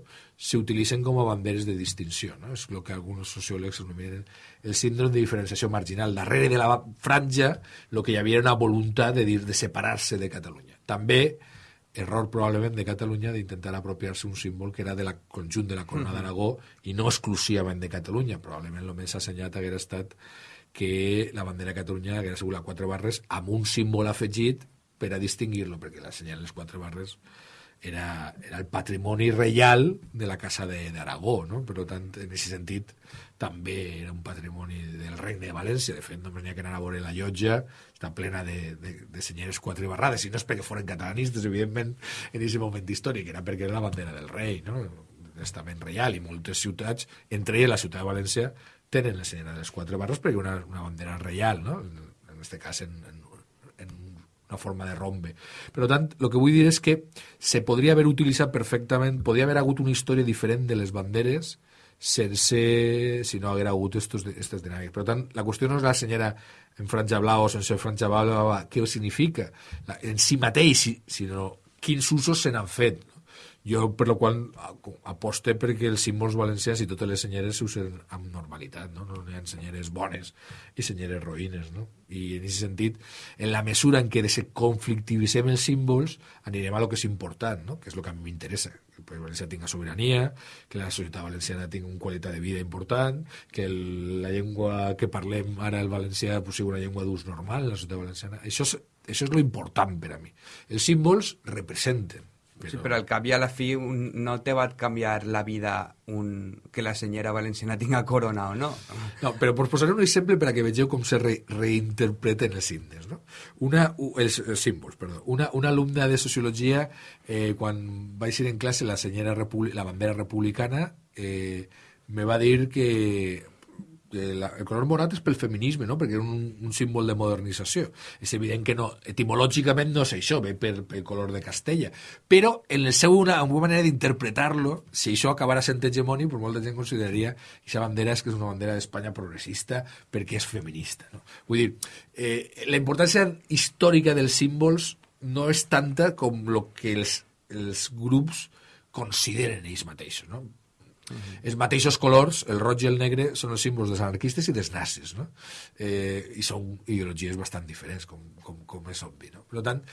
s'utilitzen com a banderes de distinció. No? És el que alguns sociòlegs anomenen el síndrome de diferenciació marginal. Darrere de la franja el que hi havia era una voluntat de dir de separar-se de Catalunya. També error probablement de Catalunya d'intentar apropiar-se un símbol que era de la conjunt de la corona d'Aragó i no exclusivament de Catalunya. Probablement el més assenyat haguera estat que la bandera de Catalunya haguera sigut la quatre barres amb un símbol afegit per a distingir-lo, perquè la senyal de les quatre barres era, era el patrimoni reial de la Casa d'Aragó, no? Per tant, en aquest sentit, també era un patrimoni del regne de València. De fet, només n'hi ha que anar a veure la llotja, està plena de, de, de senyeres quatre barrades, i no és perquè foren catalanistes, evidentment, en aquest moment històric, era perquè era la bandera del rei, no? l'estament reial, i moltes ciutats, entre elles la ciutat de València, tenen la senyera de les quatre barres perquè una, una bandera reial, no? en aquest cas en, en, en una forma de rombe. Per tant, el que vull dir és que se podria haver utilitzat perfectament, podria haver hagut una història diferent de les banderes sense, si no haguera hagut estos, estes dinàmiques. Per tant, la qüestió no és la senyora en franja blava o sense franja blava, què significa la, en si mateix, si- sinó quins usos se n'han fet. Jo, per la qual aposte perquè els símbols valencians i totes les senyeres s'usen amb normalitat, no? No hi ha senyeres bones i senyeres roïnes, no? I en aquest sentit, en la mesura en què desconflictivitzem els símbols, anirem a lo que és important, no? Que és el que a mi m'interessa, que el Valencià tinga sobirania, que la societat valenciana tingui una qualitat de vida important, que el, la llengua que parlem ara, el valencià, pues, sigui una llengua d'ús normal la societat valenciana. Això és, això és lo important per a mi. Els símbols representen, Sí, però al cap i a la fi un, no te va canviar la vida un, que la senyora valenciana tinga corona o no. No, però per posar un exemple per a que vegeu com se re, reinterpreten els himnes. No? Una, els, els símbols, perdó. Una, una alumna de sociologia, eh, quan vaig ir en classe la, Repúbli- la bandera republicana, eh, me va dir que la, el color morat és pel feminisme, no? perquè era un, un símbol de modernització. És evident que no, etimològicament no és això, ve per, pel color de Castella. Però en el seu una, una manera d'interpretar-lo, si això acabara sent hegemònic, pues molta gent consideraria que aquesta bandera és que és una bandera d'Espanya progressista perquè és feminista. No? Vull dir, eh, la importància històrica dels símbols no és tanta com el que els, els grups consideren ells mateixos. No? Els mateixos colors, el roig i el negre, són els símbols dels anarquistes i dels nazis, no? Eh, I són ideologies bastant diferents, com, com, com és obvi, no? Per tant,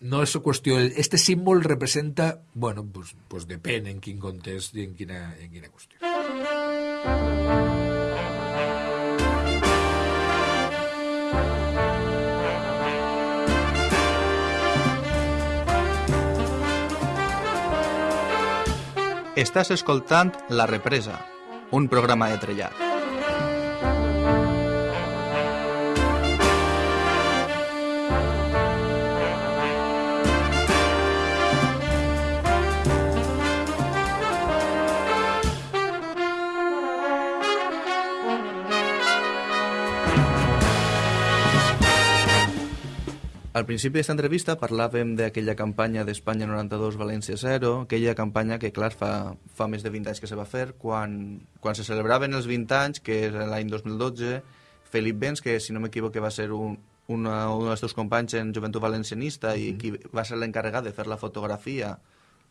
no és qüestió... Este símbol representa, bueno, pues, pues depèn en quin context i en quina, en quina qüestió. Estàs escoltant La Represa, un programa de trellat. Al principi d'aquesta entrevista parlàvem d'aquella campanya d'Espanya 92 València 0, aquella campanya que, clar, fa, fa més de 20 anys que se va fer, quan, quan se celebraven els 20 anys, que és l'any 2012, Felip Benz, que si no m'equivoco va ser un, una, un dels teus companys en Joventut Valencianista i qui va ser l'encarregat de fer la fotografia,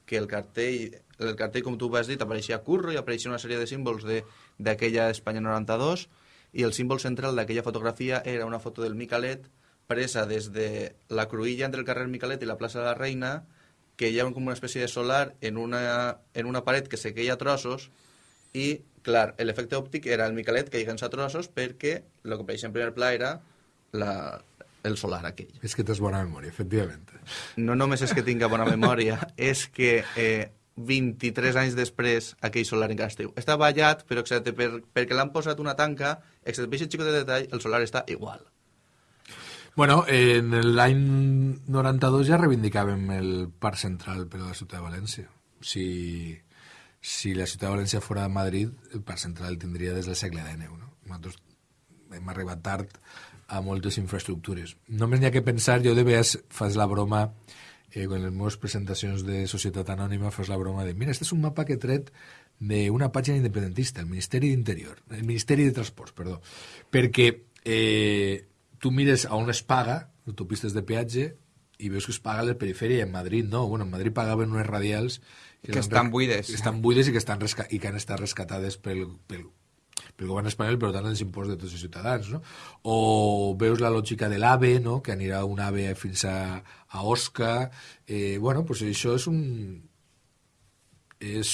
que el cartell, el cartell, com tu vas dir, apareixia curro i apareixia una sèrie de símbols d'aquella Espanya 92 i el símbol central d'aquella fotografia era una foto del Micalet presa des de la cruïlla entre el carrer Micalet i la plaça de la Reina, que hi ha com una espècie de solar en una, en una paret que se queia a trossos i, clar, l'efecte òptic era el Micalet que a trossos perquè el que apareixia en primer pla era la, el solar aquell. És que tens bona memòria, efectivament. No només és que tinga bona memòria, *laughs* és que eh, 23 anys després aquell solar encara esteu. Està ballat, però excepte per, perquè l'han posat una tanca, excepte per aquest xicot de detall, el solar està igual. Bueno, en l'any 92 ja reivindicàvem el parc central per a la ciutat de València. Si, si la ciutat de València fora de Madrid, el parc central el tindria des del segle XIX. No? Nosaltres hem arribat tard a moltes infraestructures. Només n'hi ha que pensar, jo de vegades fas la broma, eh, en les meves presentacions de Societat Anònima fas la broma de mira, este és un mapa que he tret d'una pàgina independentista, el Ministeri d'Interior, el Ministeri de Transports, perdó, perquè eh, tu mires a on es paga, autopistes de peatge, i veus que es paga a la perifèria en Madrid no. Bueno, en Madrid pagaven unes radials que, que estan buides. Que estan buides i que, estan resca i que han estat rescatades pel, pel, pel govern espanyol, però tant els impostos de tots els ciutadans, no? O veus la lògica de l'AVE, no?, que anirà un AVE fins a, a Osca. Eh, bueno, pues això és un, és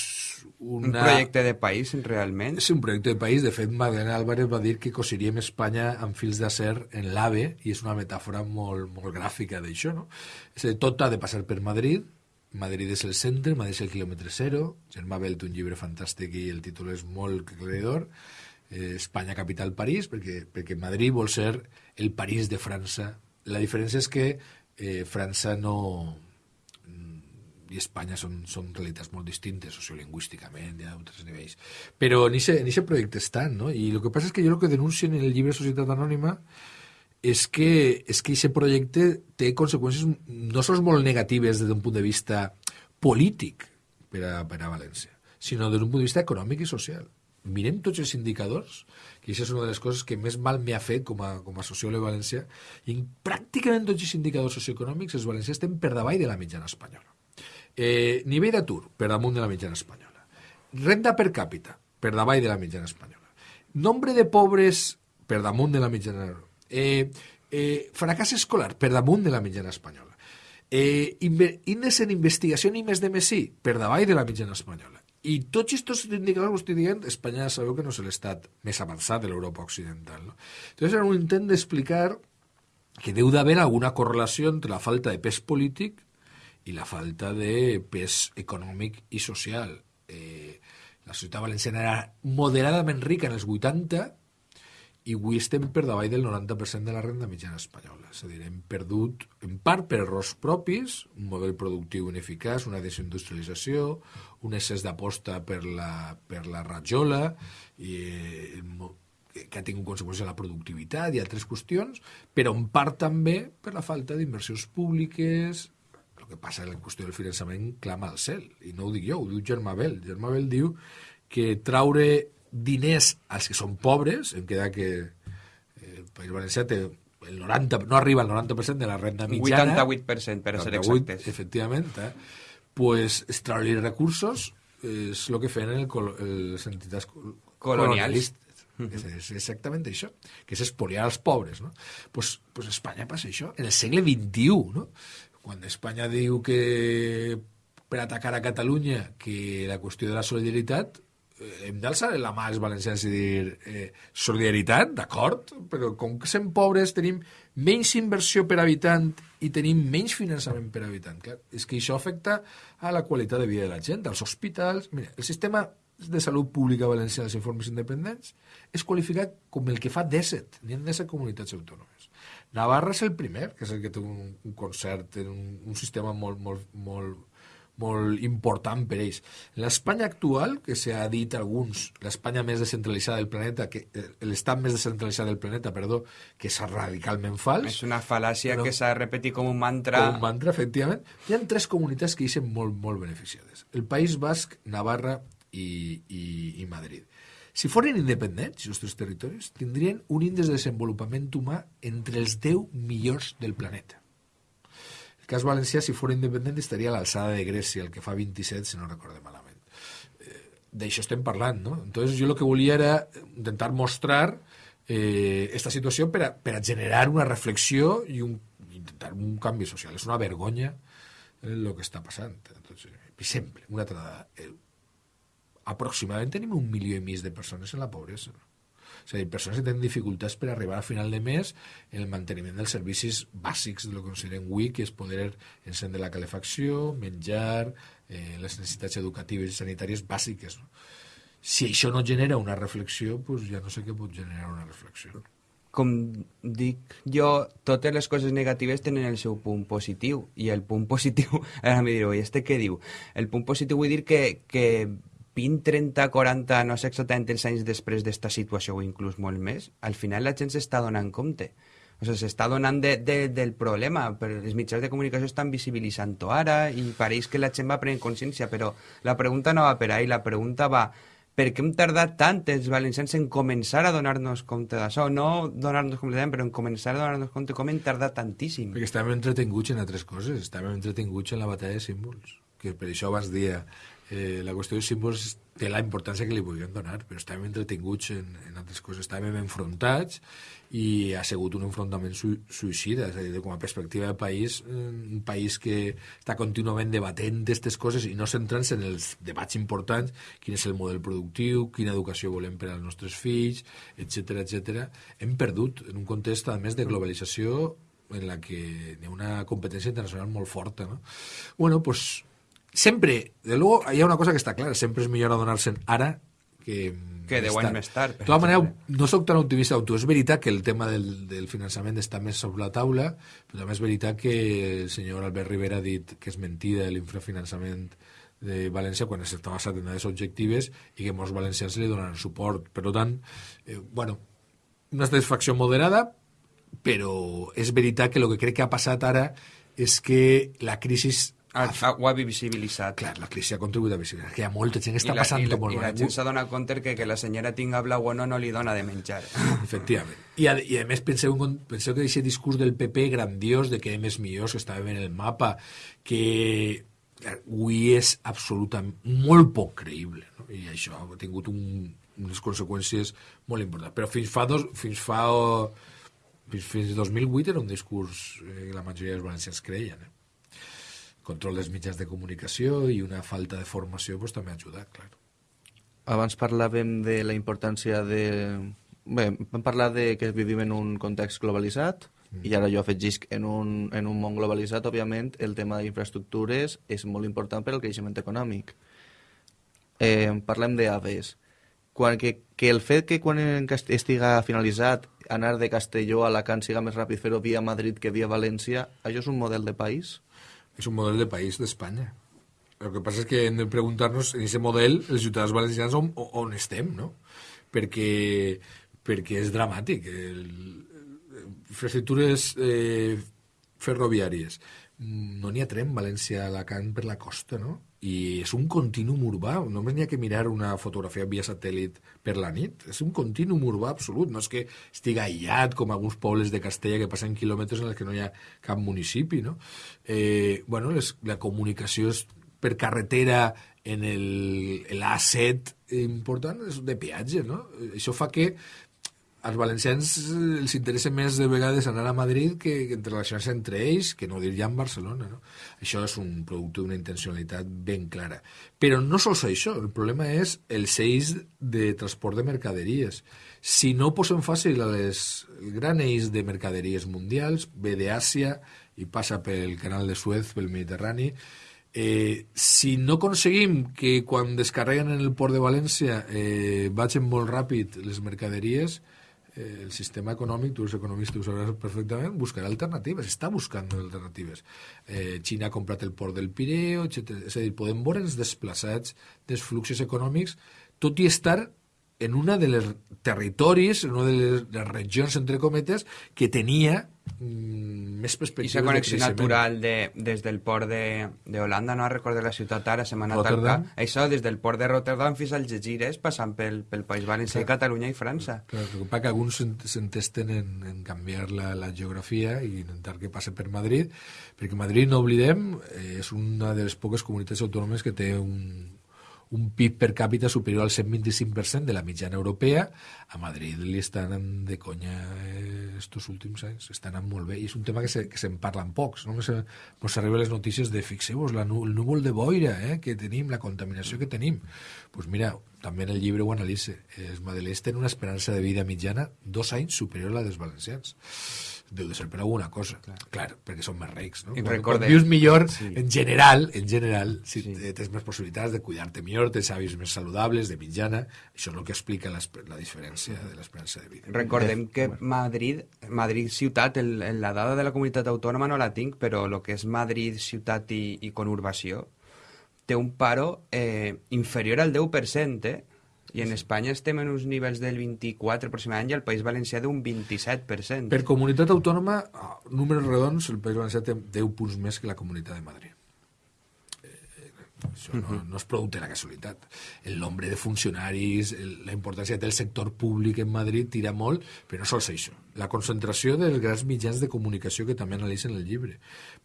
una... Un projecte de país, realment? És un projecte de país. De fet, Magdalena Álvarez va dir que cosiríem Espanya amb fils d'acer en l'AVE i és una metàfora molt, molt gràfica d'això, no? És a dir, tot ha de passar per Madrid, Madrid és el centre, Madrid és el quilòmetre zero, Germà Bell té un llibre fantàstic i el títol és molt aclaridor, eh, Espanya capital París, perquè, perquè Madrid vol ser el París de França. La diferència és que eh, França no, i Espanya són, són realitats molt distintes sociolingüísticament i a altres nivells. Però en aquest projecte estan, no? I el que passa és que jo el que denuncien en el llibre Societat Anònima és que és que aquest projecte té conseqüències no sols molt negatives des d'un punt de vista polític per a, per a València, sinó des d'un punt de vista econòmic i social. Mirem tots els indicadors, que això és una de les coses que més mal m'ha fet com a, com a sociòleg valencià, i en pràcticament tots els indicadors socioeconòmics els valencians estem per davall de la mitjana espanyola. Eh, nivell d'atur, per damunt de la mitjana espanyola. Renda per càpita, per davall de la mitjana espanyola. Nombre de pobres, per damunt de la mitjana... Eh, eh, fracàs escolar, per damunt de la mitjana espanyola. Eh, índex en investigació i més de mesí, per davall de la mitjana espanyola. I tots aquests indicadors que estic dient, Espanya sabeu que no és l'estat més avançat de l'Europa occidental. No? Entonces era un intent d'explicar que deu d'haver alguna correlació entre la falta de pes polític i la falta de pes econòmic i social. Eh, la ciutat valenciana era moderadament rica en els 80 i avui estem per davall del 90% de la renda mitjana espanyola. És a dir, hem perdut, en part per errors propis, un model productiu ineficaç, una desindustrialització, un excés d'aposta per, la, per la rajola, i, eh, que ha tingut conseqüències a la productivitat i altres qüestions, però en part també per la falta d'inversions públiques, el que passa en la qüestió del finançament clama al cel, i no ho dic jo, ho diu Germà Bell. Germà Bell diu que traure diners als que són pobres, em queda que eh, el País Valencià té el 90, no arriba al 90% de la renda mitjana. 88%, per 88, ser exactes. Efectivament. Eh? Pues extraure recursos és el que feien el, les entitats colonials. És, és exactament això, que és espoliar els pobres. No? Pues, pues Espanya passa això, en el segle XXI. No? Quan Espanya diu que per atacar a Catalunya que la qüestió de la solidaritat eh, hem d'alçar la mà als valencians i dir eh, solidaritat, d'acord, però com que som pobres tenim menys inversió per habitant i tenim menys finançament per habitant. Clar, és que això afecta a la qualitat de vida de la gent, als hospitals... Mira, el sistema de salut pública valenciana als informes independents és qualificat com el que fa 17, n'hi ha 17 comunitats autònomes. Navarra és el primer, que és el que té un, un concert, un, un sistema molt, molt, molt, molt important per ells. L'Espanya actual, que s'ha dit alguns, l'Espanya més descentralitzada del planeta, que eh, l'estat més descentralitzat del planeta, perdó, que és radicalment fals. És una fal·làcia però, que s'ha de repetir com un mantra. Com un mantra, efectivament. Hi ha tres comunitats que hi són molt, molt beneficiades. El País Basc, Navarra i, i, i Madrid. Si foren independents, els nostres territoris, tindrien un índex de desenvolupament humà entre els 10 millors del planeta. El cas valencià, si fos independent, estaria a l'alçada de Grècia, el que fa 27, si no recorde malament. Eh, D'això estem parlant, no? Entonces, jo el que volia era intentar mostrar eh, esta situació per a, per a generar una reflexió i un, intentar un canvi social. És una vergonya el que està passant. Entonces, sempre, una altra dada. Eh, aproximadament tenim un milió i mig de persones en la pobresa. És a dir, persones que tenen dificultats per arribar a final de mes en el manteniment dels servicis bàsics de lo que considerem avui, que és poder encendre la calefacció, menjar, eh, les necessitats educatives i sanitàries bàsiques. No? Si això no genera una reflexió, pues ja no sé què pot generar una reflexió. Com dic jo, totes les coses negatives tenen el seu punt positiu, i el punt *laughs* positiu, ara m'hi direu, i este què diu? El punt positiu vull dir que, que 20, 30, 40, no sé exactament els anys després d'esta situació o inclús molt més, al final la gent s'està donant compte. O sigui, s'està donant de, de, del problema, però els mitjans de comunicació estan visibilitzant-ho ara i pareix que la gent va prenent consciència, però la pregunta no va per ahí, la pregunta va per què hem tardat tant els valencians en començar a donar-nos compte d'això? No donar-nos compte, però en començar a donar-nos compte com hem tardat tantíssim. Perquè estàvem entretinguts en altres coses, estàvem entretinguts en la batalla de símbols, que per això abans dia eh, la qüestió dels símbols té la importància que li vulguem donar, però estàvem entretinguts en, en altres coses, estàvem enfrontats i ha sigut un enfrontament su suïcida, és a dir, com a perspectiva de país, un país que està contínuament debatent aquestes coses i no centrant-se en els debats importants, quin és el model productiu, quina educació volem per als nostres fills, etc etc. Hem perdut en un context, a més, de globalització en la que hi ha una competència internacional molt forta. No? Bueno, pues, sempre, de luego, hi ha una cosa que està clara, sempre és millor adonar-se'n ara que, que deu anys més tard. De tota manera, no sóc tan optimista tu. És veritat que el tema del, del finançament està més sobre la taula, però també és veritat que el senyor Albert Rivera ha dit que és mentida l'infrafinançament de València quan està basat en dades objectives i que molts valencians li donaran suport. Per tant, eh, bueno, una satisfacció moderada, però és veritat que el que crec que ha passat ara és que la crisi ha, ha, ho ha visibilitzat. Clar, la crisi ha contribuït a visibilitzar, que hi ha molta gent que està I la, passant i la, molt I la gent s'ha donat compte que, que la senyora tinga blau o no, no li dona de menjar. *laughs* Efectivament. I a, i a més penseu, penseu que aquest discurs del PP grandiós de que hem és millors, que estàvem en el mapa, que avui és absolutament molt poc creïble. No? I això ha tingut un, unes conseqüències molt importants. Però fins fa, dos, fins fa fins, fins 2008 era un discurs eh, que la majoria dels valencians creien. Eh? Control dels mitjans de comunicació i una falta de formació pues, també ha ajudat, clar. Abans parlàvem de la importància de... Bé, vam parlar de que vivim en un context globalitzat mm. i ara jo afegisc en un, en un món globalitzat, òbviament, el tema d'infraestructures és molt important per al creixement econòmic. Eh, parlem d'AVEs. Quan, que, que el fet que quan estiga finalitzat anar de Castelló a Alacant siga més ràpid fer-ho via Madrid que via València, això és un model de país? És un model de país d'Espanya. El que passa és que hem de preguntar-nos en aquest model, els ciutadans valencians, on, on estem, no? Perquè, perquè és dramàtic. Infraestructures eh, ferroviàries. No n'hi ha tren València-Alacant per la costa, no? I és un continuum urbà, només n'hi ha que mirar una fotografia via satèl·lit per la nit, és un continuum urbà absolut, no és que estigui aïllat com alguns pobles de Castella que passen quilòmetres en els que no hi ha cap municipi, no? Eh, bueno, les, la comunicació és per carretera en l'A7 important és de peatge, no? Això fa que als valencians els interessa més de vegades anar a Madrid que, que relacionar-se entre ells, que no dir ja en Barcelona. No? Això és un producte d'una intencionalitat ben clara. Però no sols això, el problema és els eix de transport de mercaderies. Si no posem fàcil a les, el gran eix de mercaderies mundials, ve d'Àsia i passa pel canal de Suez, pel Mediterrani, Eh, si no aconseguim que quan descarreguen en el port de València eh, vagin molt ràpid les mercaderies, eh, el sistema econòmic, tu els economistes ho sabràs perfectament, buscarà alternatives, està buscant alternatives. Eh, Xina ha comprat el port del Pireo, etc. És a dir, podem veure els desplaçats dels fluxos econòmics, tot i estar en una de les territoris, en una de les, regions, entre cometes, que tenia més perspectives I connexió de natural de, des del port de, de Holanda, no recordo la ciutat ara, se m'ha anat al cap. Això, des del port de Rotterdam fins als Gegires, passant pel, pel País Valencià, sí. Catalunya i França. Clar, el que que alguns s'entesten en, en canviar la, la geografia i intentar que passe per Madrid, perquè Madrid, no oblidem, eh, és una de les poques comunitats autònomes que té un, un PIB per càpita superior al 125% de la mitjana europea, a Madrid li estan de conya eh, estos últims anys, estan anant molt bé, i és un tema que se'n se, que parlen pocs, no? Ens arriben les notícies de, fixeu-vos, el núvol de boira eh, que tenim, la contaminació que tenim. Doncs pues mira, també en el llibre ho analitza, els madeleins tenen una esperança de vida mitjana dos anys superior a la dels valencians deu de ser per alguna cosa. Clar, Clar perquè són més rics, no? I quan, quan vius millor, sí. en general, en general, si sí. tens més possibilitats de cuidar-te millor, tens hàbits més saludables, de mitjana, això és el que explica la, la diferència de l'esperança de vida. Recordem que Madrid, Madrid ciutat, el, la dada de la comunitat autònoma no la tinc, però el que és Madrid ciutat i, i conurbació té un paro eh, inferior al 10%, eh? I en Espanya estem en uns nivells del 24 aproximadament i el País Valencià d'un 27%. Per comunitat autònoma, números redons, el País Valencià té 10 punts més que la Comunitat de Madrid. Això no, no és producte de la casualitat. El nombre de funcionaris, el, la importància del sector públic en Madrid tira molt, però no sols això. La concentració dels grans mitjans de comunicació que també analitzen el llibre.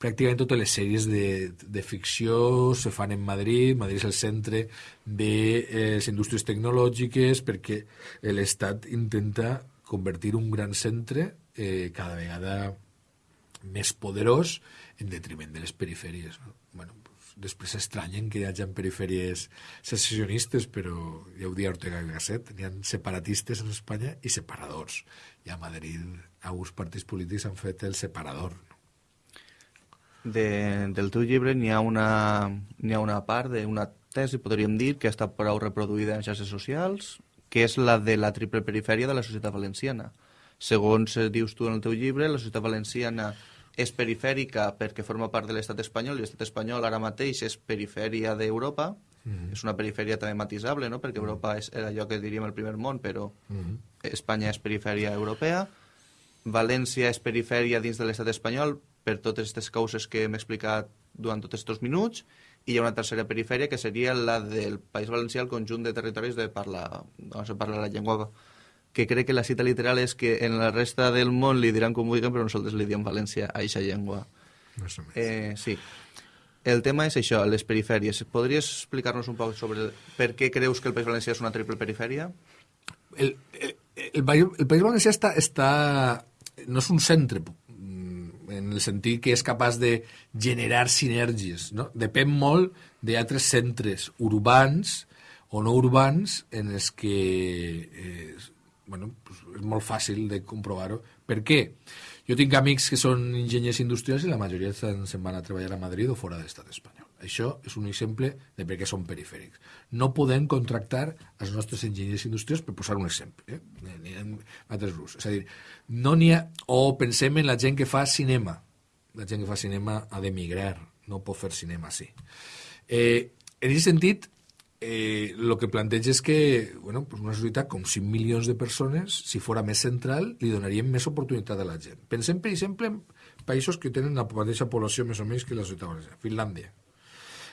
Pràcticament totes les sèries de, de ficció se fan en Madrid, Madrid és el centre de eh, les indústries tecnològiques perquè l'Estat intenta convertir un gran centre eh, cada vegada més poderós en detriment de les perifèries. No? Bueno, després s'estranyen que hi hagi perifèries secessionistes, però ja ho dia Ortega y Gasset, n'hi ha separatistes en Espanya i separadors. I a Madrid alguns partits polítics han fet el separador. De, del teu llibre n'hi ha, una, ha una part d'una tesi, podríem dir, que ha estat prou reproduïda en xarxes socials, que és la de la triple perifèria de la societat valenciana. Segons eh, dius tu en el teu llibre, la societat valenciana és perifèrica perquè forma part de l'estat espanyol i l'estat espanyol ara mateix és perifèria d'Europa, mm -hmm. és una perifèria també matisable, no? perquè Europa és allò que diríem el primer món, però mm -hmm. Espanya és perifèria europea, València és perifèria dins de l'estat espanyol per totes aquestes causes que hem explicat durant tots aquests minuts, i hi ha una tercera perifèria que seria la del País Valencià, el conjunt de territoris de parla, on se parla la llengua que crec que la cita literal és que en la resta del món li diran com vulguin, però nosaltres li diem València a aquesta llengua. Més o menys. Eh, sí. El tema és això, les perifèries. Podries explicar-nos un poc sobre per què creus que el País Valencià és una triple perifèria? El, el, el, el País Valencià està, està, no és un centre mm, en el sentit que és capaç de generar sinergies. No? Depèn molt d'altres centres urbans o no urbans en els que eh, bueno, pues és molt fàcil de comprovar-ho. Per què? Jo tinc amics que són enginyers industrials i la majoria se'n van a treballar a Madrid o fora de l'estat espanyol. Això és un exemple de per què són perifèrics. No podem contractar els nostres enginyers industrials, per posar un exemple, eh? ni en altres grups. És a dir, no n'hi ha... O pensem en la gent que fa cinema. La gent que fa cinema ha d'emigrar, no pot fer cinema sí. Eh, en aquest sentit, eh, que planteja és que bueno, pues una societat com 5 milions de persones, si fora més central, li donaríem més oportunitat a la gent. Pensem, per exemple, en països que tenen la mateixa població més o menys que la societat valenciana. Finlàndia,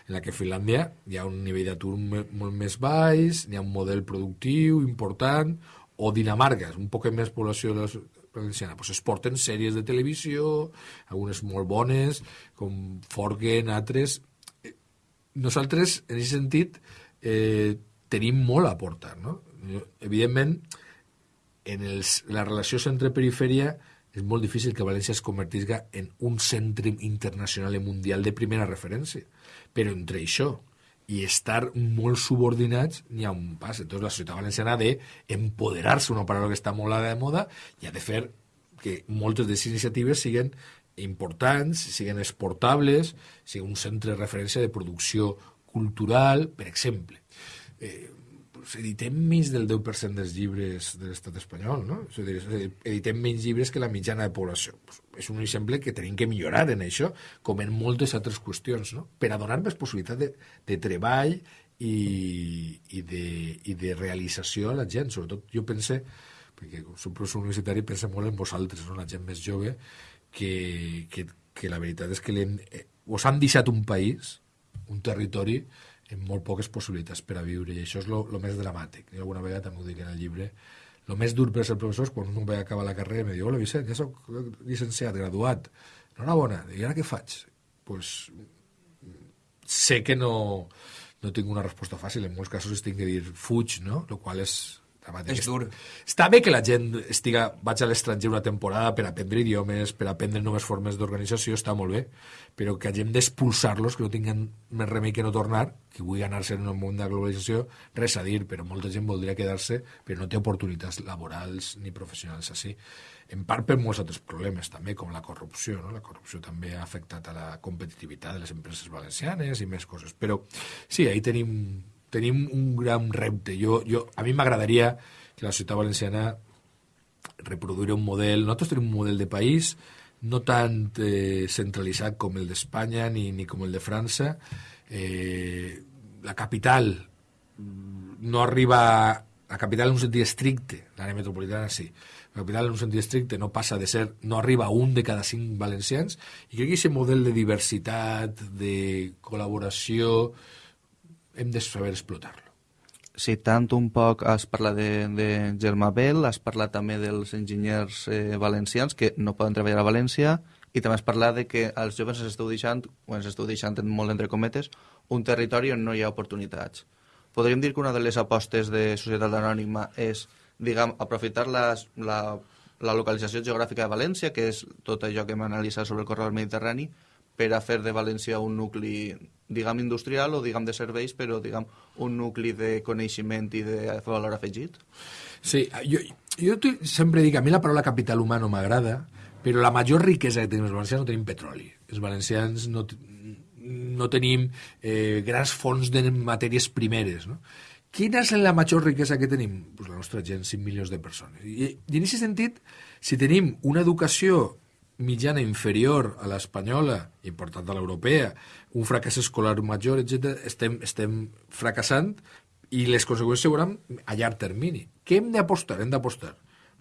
en la que a Finlàndia hi ha un nivell d'atur molt més baix, hi ha un model productiu important, o Dinamarca, un poc més població de la valenciana, pues es porten sèries de televisió, algunes molt bones, com Forgen, altres... Eh, nosaltres, en aquest sentit, eh, tenim molt a aportar. No? Evidentment, en els, la relació centre-perifèria és molt difícil que València es convertisca en un centre internacional i mundial de primera referència. Però entre això i estar molt subordinats n'hi ha un pas. Entonces la societat valenciana ha d'empoderar-se, una paraula que està molt a la de moda, i ha de fer que moltes de les iniciatives siguin importants, siguin exportables, siguin un centre de referència de producció cultural, per exemple. Eh, pues, editem menys del 10% dels llibres de l'estat espanyol, no? És dir, editem menys llibres que la mitjana de població. Pues, és un exemple que tenim que millorar en això, com en moltes altres qüestions, no? Per a donar més possibilitat de, de treball i, i, de, i de realització a la gent. Sobretot jo pense, perquè som professor universitari, pensa molt en vosaltres, no? la gent més jove, que, que, que la veritat és que eh, us han deixat un país, un territori, amb molt poques possibilitats per a viure, i això és el més dramàtic. Jo alguna vegada també ho dic en el llibre, el més dur per ser professor és quan un va acabar la carrera i em diu, hola Vicent, ja soc llicenciat, graduat, enhorabona, i ara què faig? pues, sé que no, no tinc una resposta fàcil, en molts casos es tinc que dir fuig, no? Lo qual és és dur. Està bé que la gent estiga, vaig a l'estranger una temporada per aprendre idiomes, per aprendre noves formes d'organització, està molt bé, però que hagin d'expulsar-los, que no tinguin més remei que no tornar, que vull anar-se en un món de globalització, res a dir, però molta gent voldria quedar-se, però no té oportunitats laborals ni professionals així. En part per molts altres problemes, també, com la corrupció. No? La corrupció també ha afectat a la competitivitat de les empreses valencianes i més coses. Però sí, ahí tenim tenim un gran repte. Jo, jo, a mi m'agradaria que la societat valenciana reproduir un model... Nosaltres tenim un model de país no tant eh, centralitzat com el d'Espanya ni, ni com el de França. Eh, la capital no arriba... La capital en un sentit estricte, l'àrea metropolitana sí, la capital en un sentit estricte no passa de ser, no arriba a un de cada cinc valencians, i crec que aquest model de diversitat, de col·laboració, hem de saber explotar-lo. Sí, tant un poc has parlat de, de Germà Bell, has parlat també dels enginyers eh, valencians que no poden treballar a València i també has parlat de que als joves ens esteu deixant, o ens esteu deixant molt entre cometes, un territori on no hi ha oportunitats. Podríem dir que una de les apostes de Societat Anònima és, diguem, aprofitar les, la, la localització geogràfica de València, que és tot allò que hem analitzat sobre el corredor mediterrani, per a fer de València un nucli, diguem, industrial o, diguem, de serveis, però, diguem, un nucli de coneixement i de valor afegit? Sí, jo, jo sempre dic, a mi la paraula capital humà no m'agrada, però la major riquesa que tenim els valencians no tenim petroli. Els valencians no, no tenim eh, grans fonts de matèries primeres, no? Quina és la major riquesa que tenim? Pues la nostra gent, 5 milions de persones. I, i en aquest sentit, si tenim una educació mitjana inferior a l'espanyola i per tant a l'europea, un fracàs escolar major, etc., estem, estem fracassant i les conseqüències seuran a llarg termini. Què hem d'apostar? Hem d'apostar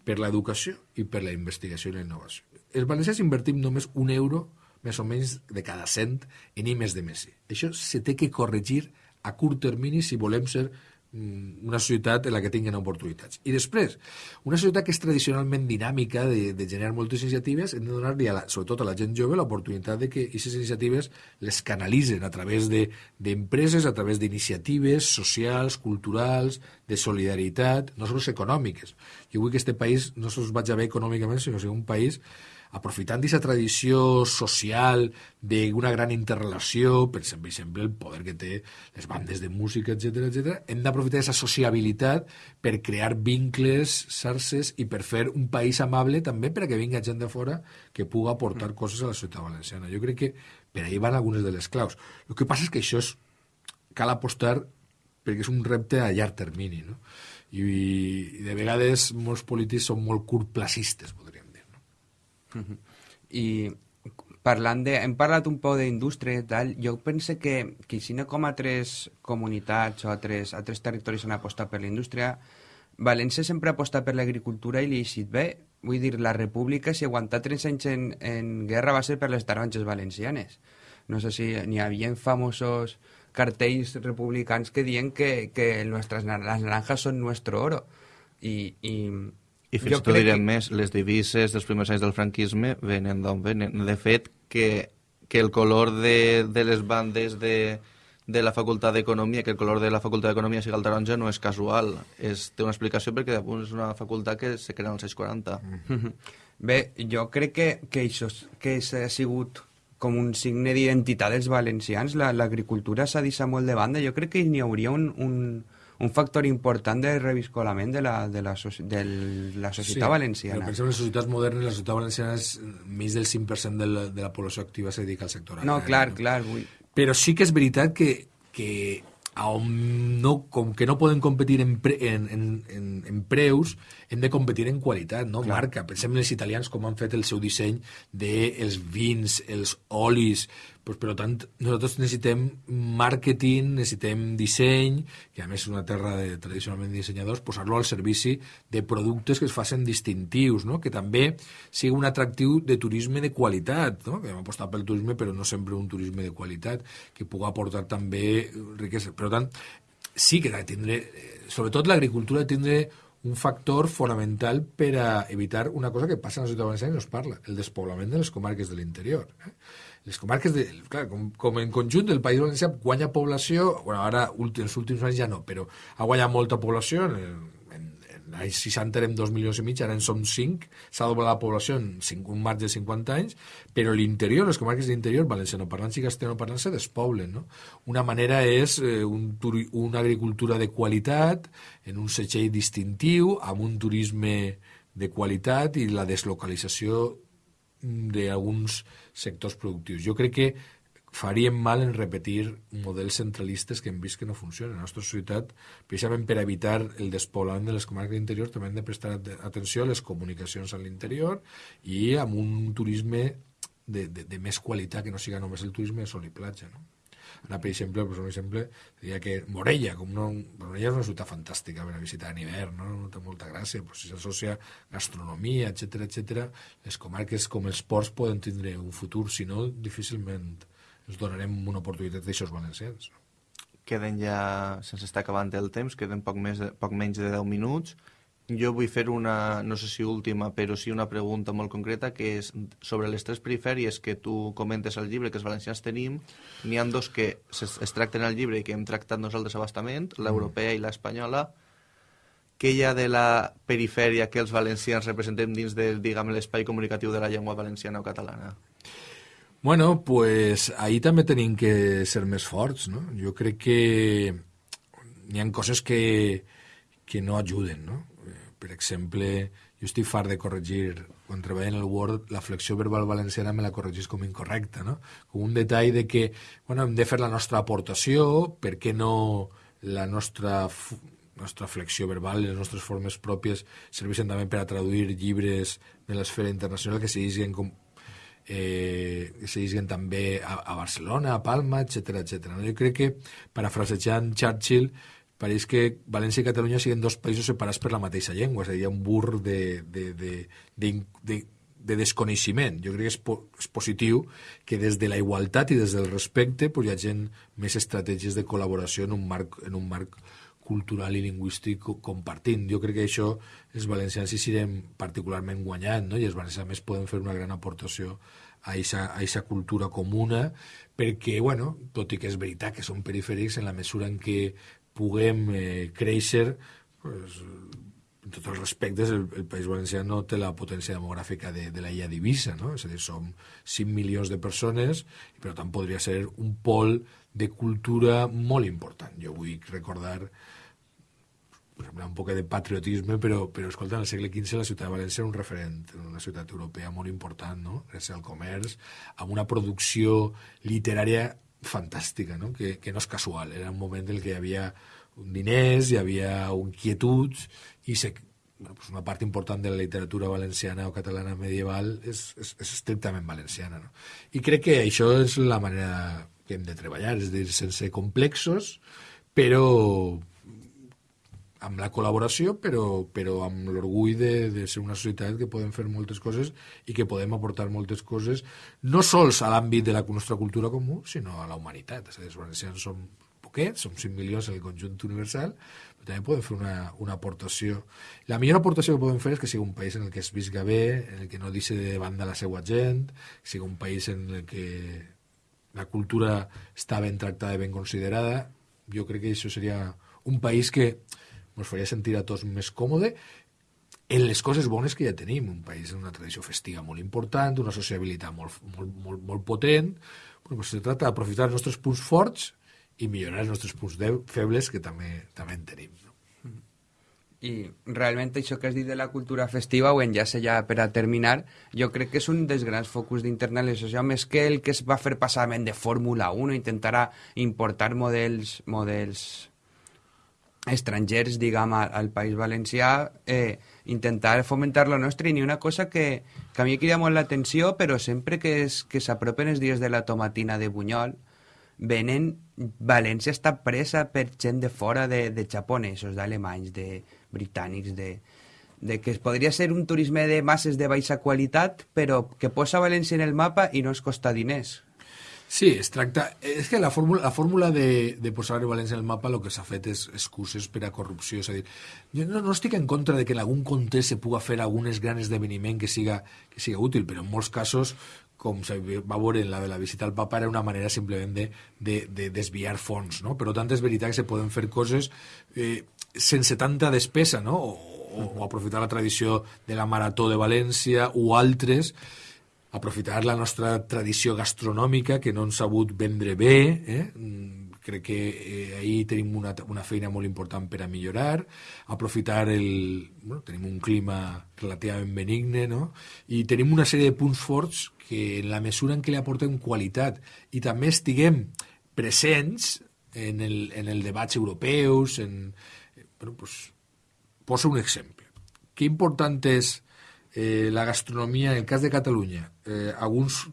per l'educació i per la investigació i la innovació. Els valencians invertim només un euro més o menys de cada cent en I més de Messi. Això se té que corregir a curt termini si volem ser una societat en la que tinguin oportunitats. I després, una societat que és tradicionalment dinàmica, de, de generar moltes iniciatives, hem de donar-li, sobretot a la gent jove, l'oportunitat de que aquestes iniciatives les canalitzen a través d'empreses, de, a través d'iniciatives socials, culturals, de solidaritat, no sols econòmiques. Jo vull que aquest país no sols vagi bé econòmicament, sinó que sigui un país aprofitant d'aquesta tradició social d'una gran interrelació, per exemple, el poder que té les bandes de música, etc etc, hem d'aprofitar aquesta sociabilitat per crear vincles, xarxes i per fer un país amable també per a que vinga gent de fora que pugui aportar mm. coses a la ciutat valenciana. Jo crec que per ahí van algunes de les claus. El que passa és que això és, cal apostar perquè és un repte a llarg termini, no? I, i de vegades molts polítics són molt curtplacistes, i parlant de... Hem parlat un poc d'indústria i tal. Jo penso que, que no com altres comunitats o altres, altres territoris han apostat per la indústria, València sempre ha apostat per l'agricultura i li ha eixit bé. Vull dir, la república, si aguantar 3 anys en, en guerra, va ser per les taronges valencianes. No sé si n'hi havia famosos cartells republicans que diuen que, que nuestras, las naranjas son nuestro oro. I, i i fins i tot direm que... més, les divises dels primers anys del franquisme venen d'on venen. De fet, que, que el color de, de les bandes de, de la Facultat d'Economia, que el color de la Facultat d'Economia sigui el taronja, no és casual. És, té una explicació perquè és una facultat que se crea als anys 40. Mm. Bé, jo crec que, que això que ha sigut com un signe d'identitat dels valencians. L'agricultura s'ha deixat molt de banda. Jo crec que n'hi hauria un, un, un factor important de reviscolament de la, de la, de la societat sí, valenciana. Pensem en les societats modernes, la societat valenciana és més del 5% de la, de la població activa se dedica al sector agrari. No, clar, no? clar. Vull... Però sí que és veritat que, que on no, com que no poden competir en, pre, en, en, en, en preus, hem de competir en qualitat, no? Clar. Marca. Pensem en els italians com han fet el seu disseny dels de vins, els olis, pues, per tant, nosaltres necessitem màrqueting, necessitem disseny, que a més és una terra de, tradicionalment dissenyadors, posar-lo al servici de productes que es facin distintius, no? que també sigui un atractiu de turisme de qualitat, no? que hem apostat pel turisme, però no sempre un turisme de qualitat, que pugui aportar també riquesa. Per tant, sí que ha de tindre, sobretot l'agricultura, tindre un factor fonamental per a evitar una cosa que passa en la ciutat valenciana i no es parla, el despoblament de les comarques de l'interior. Eh? Les comarques, de, clar, com, com en conjunt del País Valencià guanya població, bueno, ara els últims anys ja no, però ha guanyat molta població, en, en, en anys 60 érem 2 milions i mig, ara en som 5, s'ha doblat la població en 5, un marge de 50 anys, però l'interior, les comarques d'interior, valencianoparlants i castellanoparlants se despoblen, no? Una manera és eh, un, una agricultura de qualitat, en un setxell distintiu, amb un turisme de qualitat i la deslocalització d'alguns sectors productius. Jo crec que faríem mal en repetir models centralistes que hem vist que no funcionen. La nostra societat, precisament per evitar el despoblament de les comarques d'interior, també hem de prestar atenció a les comunicacions a l'interior i amb un turisme de, de, de més qualitat, que no siga només el turisme de sol i platja. No? Ara, per exemple, pues un exemple, diria que Morella, com no, Morella és una ciutat fantàstica per a visitar en hivern, no? no té molta gràcia, pues, si s'associa gastronomia, etc etc. les comarques com els ports poden tindre un futur, si no, difícilment ens donarem una oportunitat d'aixòs valencians. Queden ja, sense estar acabant el temps, queden poc, més, poc menys de 10 minuts jo vull fer una, no sé si última, però sí una pregunta molt concreta, que és sobre les tres perifèries que tu comentes al llibre, que els valencians tenim, n'hi han dos que es, es tracten al llibre i que hem tractat nosaltres abastament, l'europea mm. i l'espanyola. Què hi ha de la perifèria que els valencians representem dins de, diguem, l'espai comunicatiu de la llengua valenciana o catalana? Bueno, pues ahí també tenim que ser més forts, no? Jo crec que hi ha coses que, que no ajuden, no? Per exemple, jo estic fart de corregir, quan treballo en el Word, la flexió verbal valenciana me la corregís com incorrecta, no? Com un detall de que, bueno, hem de fer la nostra aportació, per què no la nostra nostra flexió verbal les nostres formes pròpies serveixen també per a traduir llibres de l'esfera internacional que se llegeixen com eh, que se llegeixen també a, a Barcelona, a Palma, etc etc. No? Jo crec que, parafrasejant Churchill, pareix que València i Catalunya siguin dos països separats per la mateixa llengua, és a dir, hi ha un bur de, de, de, de, de, de desconeixement. Jo crec que és, po és positiu que des de la igualtat i des del respecte pues, hi ha gent més estratègies de col·laboració en un marc, en un marc cultural i lingüístic compartint. Jo crec que això els valencians hi serem particularment guanyant, no? i els valencians més poden fer una gran aportació a aquesta cultura comuna, perquè, bueno, tot i que és veritat que són perifèrics en la mesura en què puguem eh, créixer pues, en tots els respectes, el, el País Valencià no té la potència demogràfica de, de la illa d'Ibissa, no? és a dir, som 5 milions de persones i per tant podria ser un pol de cultura molt important. Jo vull recordar un poc de patriotisme, però, però escolta, el segle XV la ciutat de València era un referent, una ciutat europea molt important, no? gràcies al comerç, amb una producció literària fantàstica, no? Que, que no és casual. Era un moment en què hi havia diners, hi havia inquietuds, i se, bueno, pues una part important de la literatura valenciana o catalana medieval és, és, és estrictament valenciana. No? I crec que això és la manera que hem de treballar, és dir, sense complexos, però amb la col·laboració, però, però amb l'orgull de, de ser una societat que podem fer moltes coses i que podem aportar moltes coses, no sols a l'àmbit de la nostra cultura comú, sinó a la humanitat. És a dir, els valencians som poquets, som 5 milions en el conjunt universal, però també podem fer una, una aportació. La millor aportació que podem fer és que sigui un país en el que es visca bé, en el que no deixi de banda la seva gent, que sigui un país en el que la cultura està ben tractada i ben considerada, jo crec que això seria un país que ens faria sentir a tots més còmode en les coses bones que ja tenim, un país amb una tradició festiva molt important, una sociabilitat molt, molt, molt, molt potent, pues se trata d'aprofitar els nostres punts forts i millorar els nostres punts febles que també, també en tenim. No? I realment això que has dit de la cultura festiva ho enllaça ja per a terminar jo crec que és un dels grans focus d'internalització més que el que es va fer passament de Fórmula 1 intentarà importar models models estrangers, diguem, al, País Valencià, eh, intentar fomentar lo nostre, i ni una cosa que, que a mi crida molt l'atenció, però sempre que, es, que s'apropen els dies de la tomatina de Bunyol, venen... València està presa per gent de fora, de, de japonesos, d'alemanys, de britànics, de, de que es podria ser un turisme de masses de baixa qualitat, però que posa València en el mapa i no es costa diners. Sí, es tracta... És que la fórmula, la fórmula de, de posar València en el mapa el que s'ha fet és excuses per a corrupció. És a dir, jo no, no estic en contra de que en algun context se puga fer algun gran esdeveniment que siga, que siga útil, però en molts casos com se va veure en la de la visita al papa, era una manera simplement de, de, de desviar fons, no? Però tant és veritat que se poden fer coses eh, sense tanta despesa, no? O, o, o aprofitar la tradició de la Marató de València o altres aprofitar la nostra tradició gastronòmica que no han sabut vendre bé eh? Mm, crec que eh, ahir tenim una, una feina molt important per a millorar aprofitar el... Bueno, tenim un clima relativament benigne no? i tenim una sèrie de punts forts que en la mesura en què li aportem qualitat i també estiguem presents en el, en el debats europeus en, bueno, pues, poso un exemple que important és eh, la gastronomia, en el cas de Catalunya, eh, alguns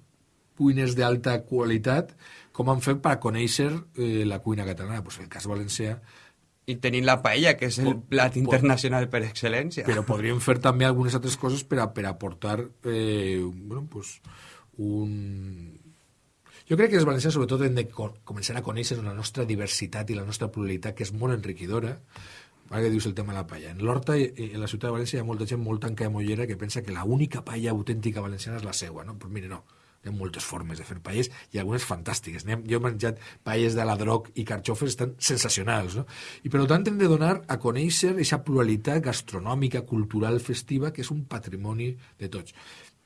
cuiners d'alta qualitat, com han fet per conèixer eh, la cuina catalana? Pues el cas valencià i tenint la paella, que és el plat internacional per excel·lència. Però podríem fer també algunes altres coses per a, per aportar eh, bueno, pues, un... Jo crec que els valencians sobretot hem de començar a conèixer la nostra diversitat i la nostra pluralitat, que és molt enriquidora, ara que dius el tema de la paella. En l'Horta i en la ciutat de València hi ha molta gent molt tanca de mollera que pensa que l'única paella autèntica valenciana és la seua, no? Però mire, no. Hi ha moltes formes de fer paelles i algunes fantàstiques. Jo he menjat paelles de la droc i carxofes estan sensacionals, no? I per tant hem de donar a conèixer aquesta pluralitat gastronòmica, cultural, festiva, que és un patrimoni de tots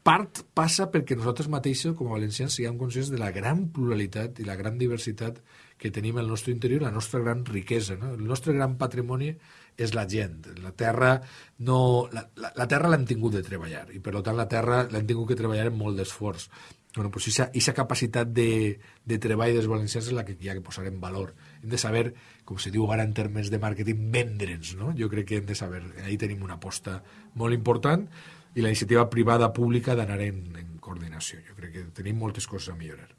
part passa perquè nosaltres mateixos, com a valencians, siguem conscients de la gran pluralitat i la gran diversitat que tenim al nostre interior, la nostra gran riquesa. No? El nostre gran patrimoni és la gent. La terra no... La, la, la terra l'hem tingut de treballar i, per tant, la terra l'hem tingut que treballar amb molt d'esforç. Bueno, pues aquesta capacitat de, de treball dels valencians és la que hi ha que posar en valor. Hem de saber, com se diu ara en termes de màrqueting, vendre'ns, no? Jo crec que hem de saber, ahí tenim una aposta molt important, i la iniciativa privada pública d'anar en, en coordinació. Jo crec que tenim moltes coses a millorar.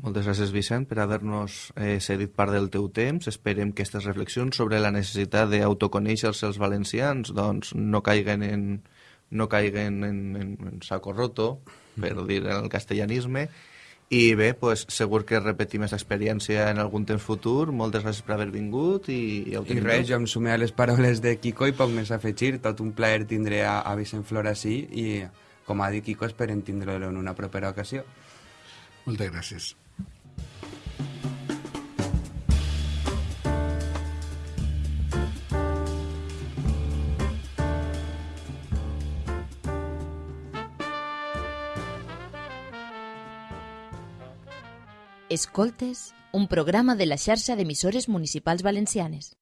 Moltes gràcies, Vicent, per haver-nos eh, cedit part del teu temps. Esperem que aquestes reflexions sobre la necessitat d'autoconèixer-se els valencians doncs, no caiguen en, no caiguen en, en, en saco roto, per mm. dir el castellanisme, i bé, pues, segur que repetim aquesta experiència en algun temps futur. Moltes gràcies per haver vingut i, i, I res, jo em sumé a les paraules de Kiko i poc més a afegir. Tot un plaer tindré a, a Vicent Flora sí i, com ha dit Kiko, esperem tindre-lo en una propera ocasió. Moltes gràcies. Escoltes, un programa de la xarxa d'emissores municipals valencianes.